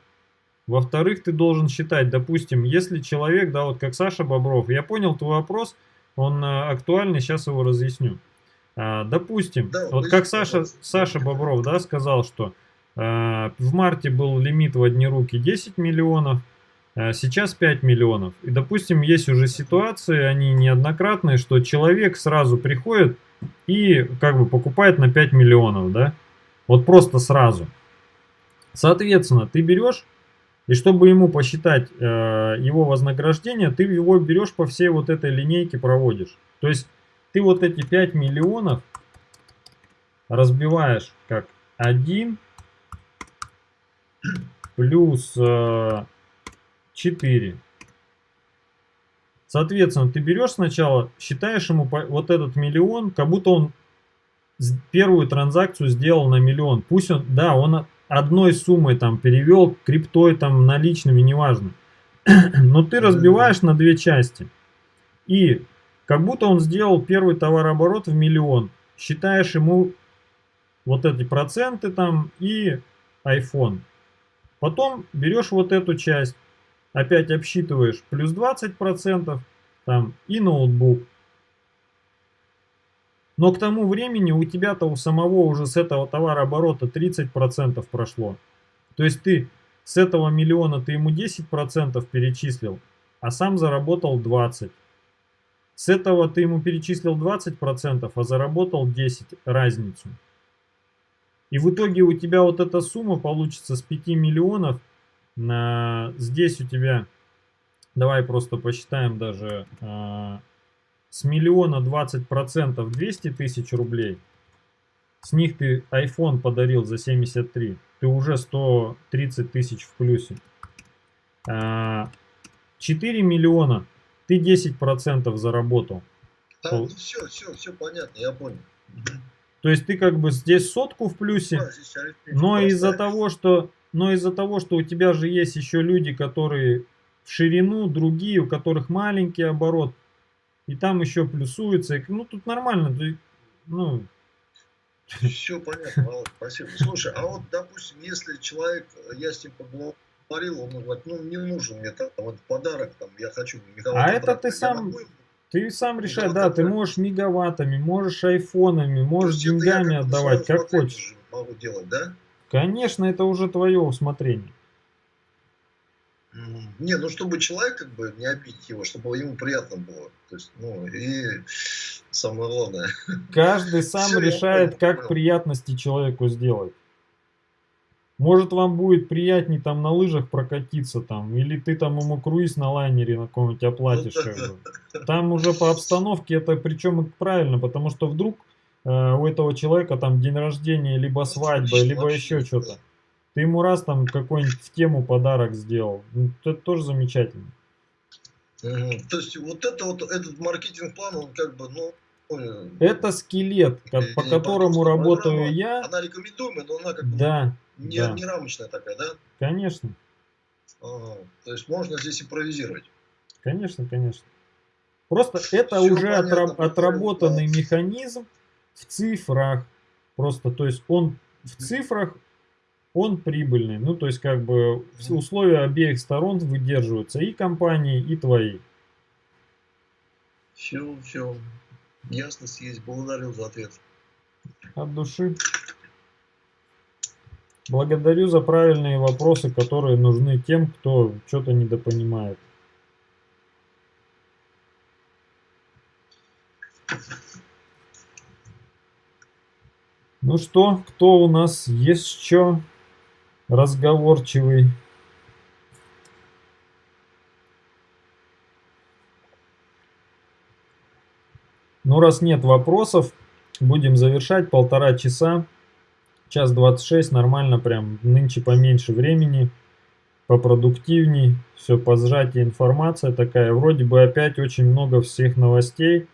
во-вторых, ты должен считать, допустим, если человек, да, вот как Саша Бобров, я понял твой вопрос, он э, актуальный, сейчас его разъясню. А, допустим, Да, вот как Саша. Саша Бобров, да, сказал, что э, в марте был лимит в одни руки 10 миллионов, а Сейчас 5 миллионов. И, допустим, есть уже ситуации, они неоднократные, что человек сразу приходит и как бы покупает на 5 миллионов, да? Вот просто сразу. Соответственно, ты берешь, и чтобы ему посчитать э, его вознаграждение, ты его берешь по всей вот этой линейке проводишь. То есть ты вот эти 5 миллионов разбиваешь как 1 плюс э, 4. Соответственно, ты берешь сначала, считаешь ему вот этот миллион, как будто он первую транзакцию сделал на миллион. Пусть он, да, он одной суммой там перевел, криптой там, наличными, неважно. Но ты разбиваешь на две части. И как будто он сделал первый товарооборот в миллион. Считаешь ему вот эти проценты там и iPhone. Потом берешь вот эту часть, опять обсчитываешь плюс 20% там и ноутбук. Но к тому времени у тебя-то у самого уже с этого товарооборота 30% прошло. То есть ты с этого миллиона ты ему 10% перечислил, а сам заработал 20%. С этого ты ему перечислил 20%, а заработал 10% разницу. И в итоге у тебя вот эта сумма получится с 5 миллионов. На, здесь у тебя, давай просто посчитаем даже, а, с миллиона 20% 200 тысяч рублей. С них ты iPhone подарил за 73. Ты уже 130 тысяч в плюсе. А, 4 миллиона. Ты 10% заработал. Да, ну все, все, все понятно, я понял. То есть ты как бы здесь сотку в плюсе. Да, Но из-за того, что, но из-за того, что у тебя же есть еще люди, которые в ширину, другие, у которых маленький оборот, и там еще плюсуется, и, ну тут нормально, ты- ну, Все понятно, Володь, спасибо. Слушай, а вот, допустим, если человек, я с ним поговорил, он говорит, ну, не нужен мне там вот подарок, там, я хочу мегаватт. А это ты сам, ты сам решай, да, ты можешь мегаваттами, можешь айфонами, можешь деньгами отдавать, как хочешь. Могу делать, да? Конечно, это уже твое усмотрение. Не, ну чтобы человек как бы не обидеть его, чтобы ему приятно было. То есть, ну и самое главное. Каждый сам Все, решает, как понял. приятности человеку сделать. Может вам будет приятнее там на лыжах прокатиться там, или ты там ему круиз на лайнере на каком-нибудь оплатишь. Там уже по обстановке это причем правильно, потому что вдруг у этого человека там день рождения, либо свадьба, либо еще что-то. Ты ему раз там какой-нибудь в тему подарок сделал. Ну, это тоже замечательно. Угу. То есть вот это вот этот маркетинг-план, он как бы, ну, это скелет, как, по которому работаю я. Она рекомендуемая, но она как бы да, не, да. не рамочная такая, да? Конечно. Ага. То есть можно здесь импровизировать. Конечно, конечно. Просто это Все уже понятно, отраб отработанный механизм в цифрах. Просто, то есть он в цифрах он прибыльный. Ну, то есть, как бы условия обеих сторон выдерживаются, и компании, и твои. Все, все. Ясность есть. Благодарю за ответ. От души. Благодарю за правильные вопросы, которые нужны тем, кто что-то недопонимает. Ну что, кто у нас есть что? разговорчивый Ну, раз нет вопросов, будем завершать. Полтора часа. Час 26, нормально прям. Нынче поменьше времени, попродуктивней. Все по сжатии информация такая. Вроде бы опять очень много всех новостей.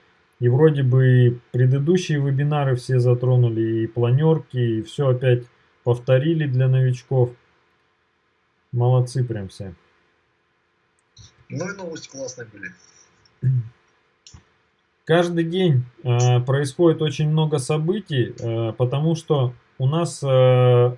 И вроде бы предыдущие вебинары все затронули, и планерки, и все опять повторили для новичков. Молодцы прям все. Ну и новости классные были. Каждый день э, происходит очень много событий, э, потому что у нас э,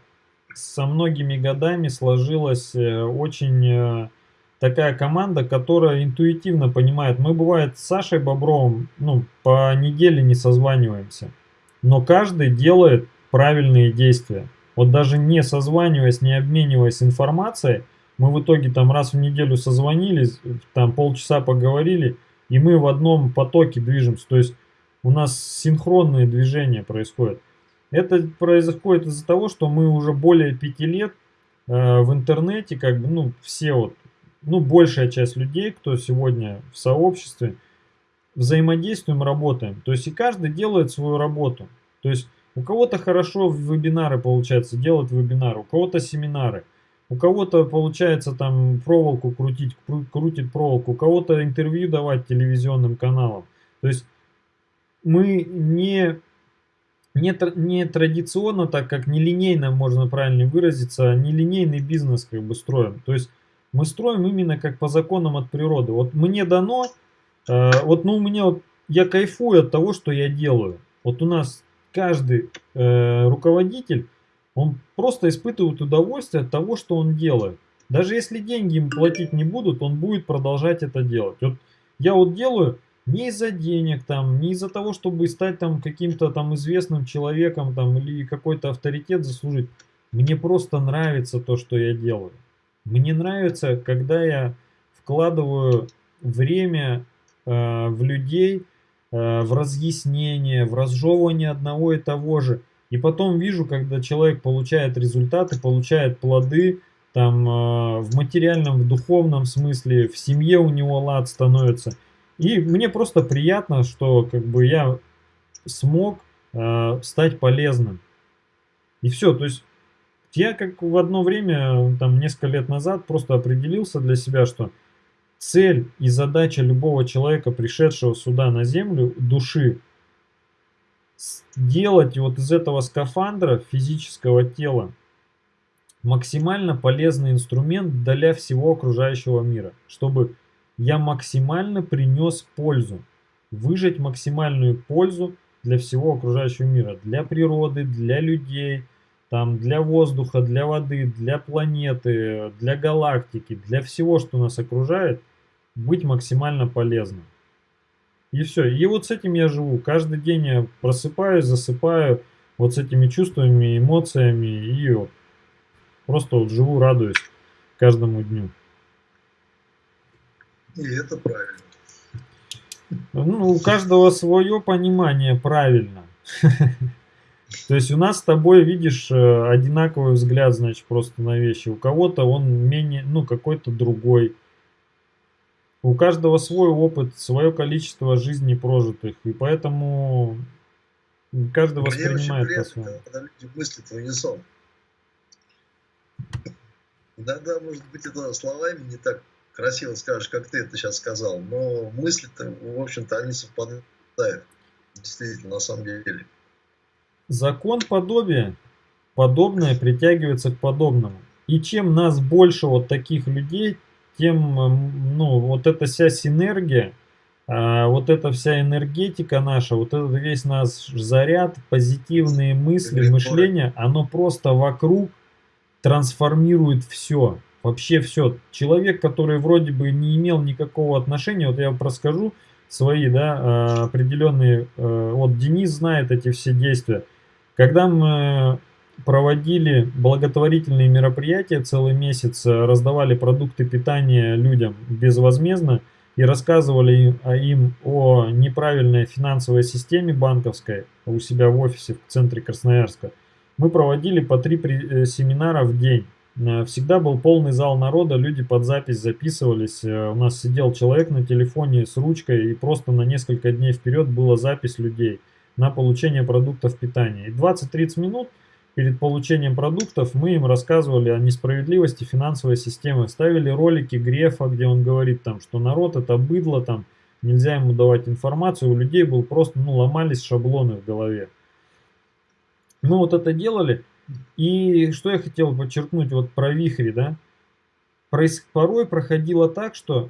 со многими годами сложилась э, очень э, такая команда, которая интуитивно понимает. Мы бывает с Сашей Бобровым ну, по неделе не созваниваемся, но каждый делает правильные действия. Вот даже не созваниваясь, не обмениваясь информацией, мы в итоге там раз в неделю созвонились, там полчаса поговорили, и мы в одном потоке движемся. То есть у нас синхронные движения происходят. Это происходит из-за того, что мы уже более пяти лет э, в интернете, как бы, ну, все вот, ну, большая часть людей, кто сегодня в сообществе, взаимодействуем, работаем. То есть и каждый делает свою работу. То есть у кого-то хорошо вебинары получается делать вебинары, у кого-то семинары. У кого-то получается там проволоку крутить, крутит проволоку, у кого-то интервью давать телевизионным каналам. То есть мы не, не, не традиционно, так как нелинейно, можно правильно выразиться, нелинейный бизнес как бы строим. То есть мы строим именно как по законам от природы. Вот мне дано, э, вот ну у меня вот, я кайфую от того, что я делаю. Вот у нас каждый э, руководитель, он просто испытывает удовольствие от того, что он делает. Даже если деньги им платить не будут, он будет продолжать это делать. Вот я вот делаю не из-за денег, там, не из-за того, чтобы стать там каким-то там известным человеком там, или какой-то авторитет заслужить. Мне просто нравится то, что я делаю. Мне нравится, когда я вкладываю время э, в людей, Э, в разъяснение, в разжевывание одного и того же. И потом вижу, когда человек получает результаты, получает плоды, там э, в материальном, в духовном смысле, в семье у него лад становится. И мне просто приятно, что как бы я смог э, стать полезным. И все, то есть я как в одно время, там несколько лет назад, просто определился для себя, что Цель и задача любого человека, пришедшего сюда на Землю, души, сделать вот из этого скафандра физического тела максимально полезный инструмент для всего окружающего мира, чтобы я максимально принес пользу, выжать максимальную пользу для всего окружающего мира, для природы, для людей, там, для воздуха, для воды, для планеты, для галактики, для всего, что нас окружает, быть максимально полезным. И все. И вот с этим я живу. Каждый день я просыпаюсь, засыпаю вот с этими чувствами, эмоциями и вот просто вот живу, радуюсь каждому дню. И это правильно. Ну, у каждого свое понимание правильно. То есть у нас с тобой, видишь, э, одинаковый взгляд, значит, просто на вещи. У кого-то он менее, ну, какой-то другой. У каждого свой опыт, свое количество жизней прожитых. И поэтому каждый Мне воспринимает по-своему. когда люди мыслят в унисон. Иногда, может быть, это словами не так красиво скажешь, как ты это сейчас сказал, но мысли-то, в общем-то, они совпадают. Действительно, на самом деле. Закон подобия. Подобное притягивается к подобному. И чем нас больше вот таких людей, тем, эм, ну, вот эта вся синергия, а, вот эта вся энергетика наша, вот этот весь наш заряд, позитивные мысли, мышление, оно просто вокруг трансформирует все. Вообще все. Человек, который вроде бы не имел никакого отношения, вот я вам расскажу свои, да, а, определенные, э, вот Денис знает эти все действия. Когда мы проводили благотворительные мероприятия целый месяц, э, раздавали продукты питания людям безвозмездно и рассказывали им, о неправильной финансовой системе банковской у себя в офисе в центре Красноярска, мы проводили по три э, семинара в день. Э, Всегда был полный зал народа, люди под запись записывались. У нас сидел человек на телефоне с ручкой, и просто на несколько дней вперед была запись людей на получение продуктов питания. И 20-30 минут перед получением продуктов мы им рассказывали о несправедливости финансовой системы. Ставили ролики Грефа, где он говорит, там, что народ это быдло, там, нельзя ему давать информацию. У людей был просто, ну, ломались шаблоны в голове. Мы вот это делали. И что я хотел подчеркнуть вот про вихри, да? Порой проходило так, что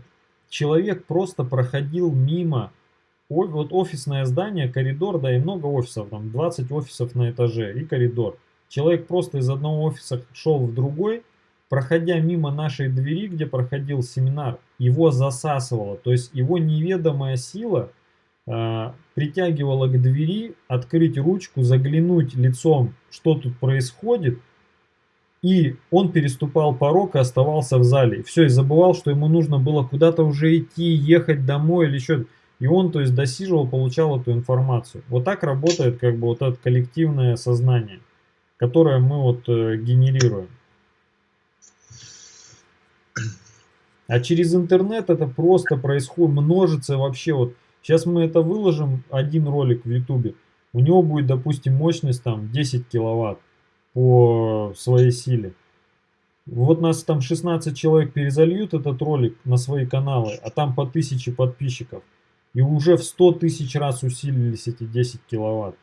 человек просто проходил мимо вот офисное здание, коридор, да, и много офисов, там 20 офисов на этаже и коридор. Человек просто из одного офиса шел в другой, проходя мимо нашей двери, где проходил семинар, его засасывало. То есть его неведомая сила а, притягивала к двери, открыть ручку, заглянуть лицом, что тут происходит, и он переступал порог и оставался в зале. Все, и забывал, что ему нужно было куда-то уже идти, ехать домой или еще. И он, то есть, досиживал, получал эту информацию. Вот так работает, как бы, вот это коллективное сознание, которое мы вот э, генерируем. А через интернет это просто происходит, множится вообще вот. Сейчас мы это выложим, один ролик в ютубе. У него будет, допустим, мощность там 10 киловатт по своей силе. Вот нас там 16 человек перезальют этот ролик на свои каналы, а там по 1000 подписчиков. И уже в 100 тысяч раз усилились эти 10 киловатт.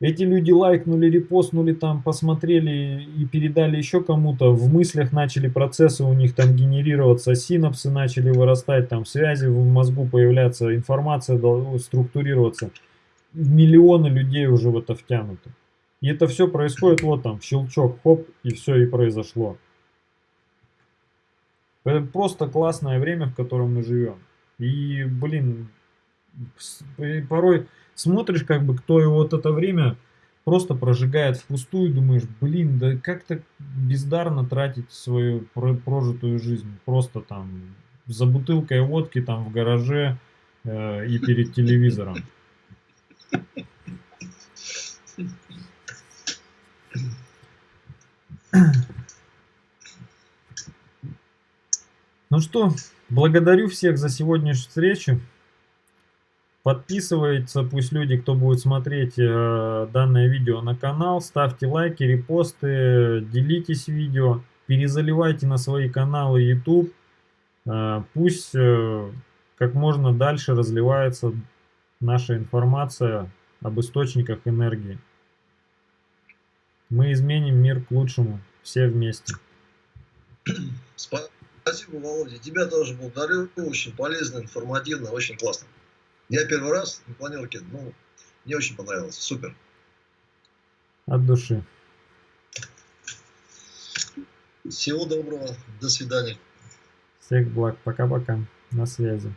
Эти люди лайкнули, репостнули, там посмотрели и передали еще кому-то. В мыслях начали процессы у них там генерироваться, синапсы начали вырастать, там связи в мозгу появляться, информация структурироваться. Миллионы людей уже в это втянуты. И это все происходит вот там, щелчок, хоп, и все и произошло. Это просто классное время, в котором мы живем. И, блин, и порой смотришь, как бы, кто его вот это время просто прожигает впустую, думаешь, блин, да как так бездарно тратить свою про- прожитую жизнь. Просто там за бутылкой водки там в гараже э, и перед телевизором. Ну что, благодарю всех за сегодняшнюю встречу. Подписывается пусть люди, кто будет смотреть э, данное видео на канал. Ставьте лайки, репосты, делитесь видео, перезаливайте на свои каналы YouTube. Э, пусть э, как можно дальше разливается наша информация об источниках энергии. Мы изменим мир к лучшему все вместе. Спасибо, Володя. Тебя тоже благодарю. Очень полезно, информативно, очень классно. Я первый раз на планерке, ну, Мне очень понравилось. Супер. От души. Всего доброго. До свидания. Всех благ. Пока-пока. На связи.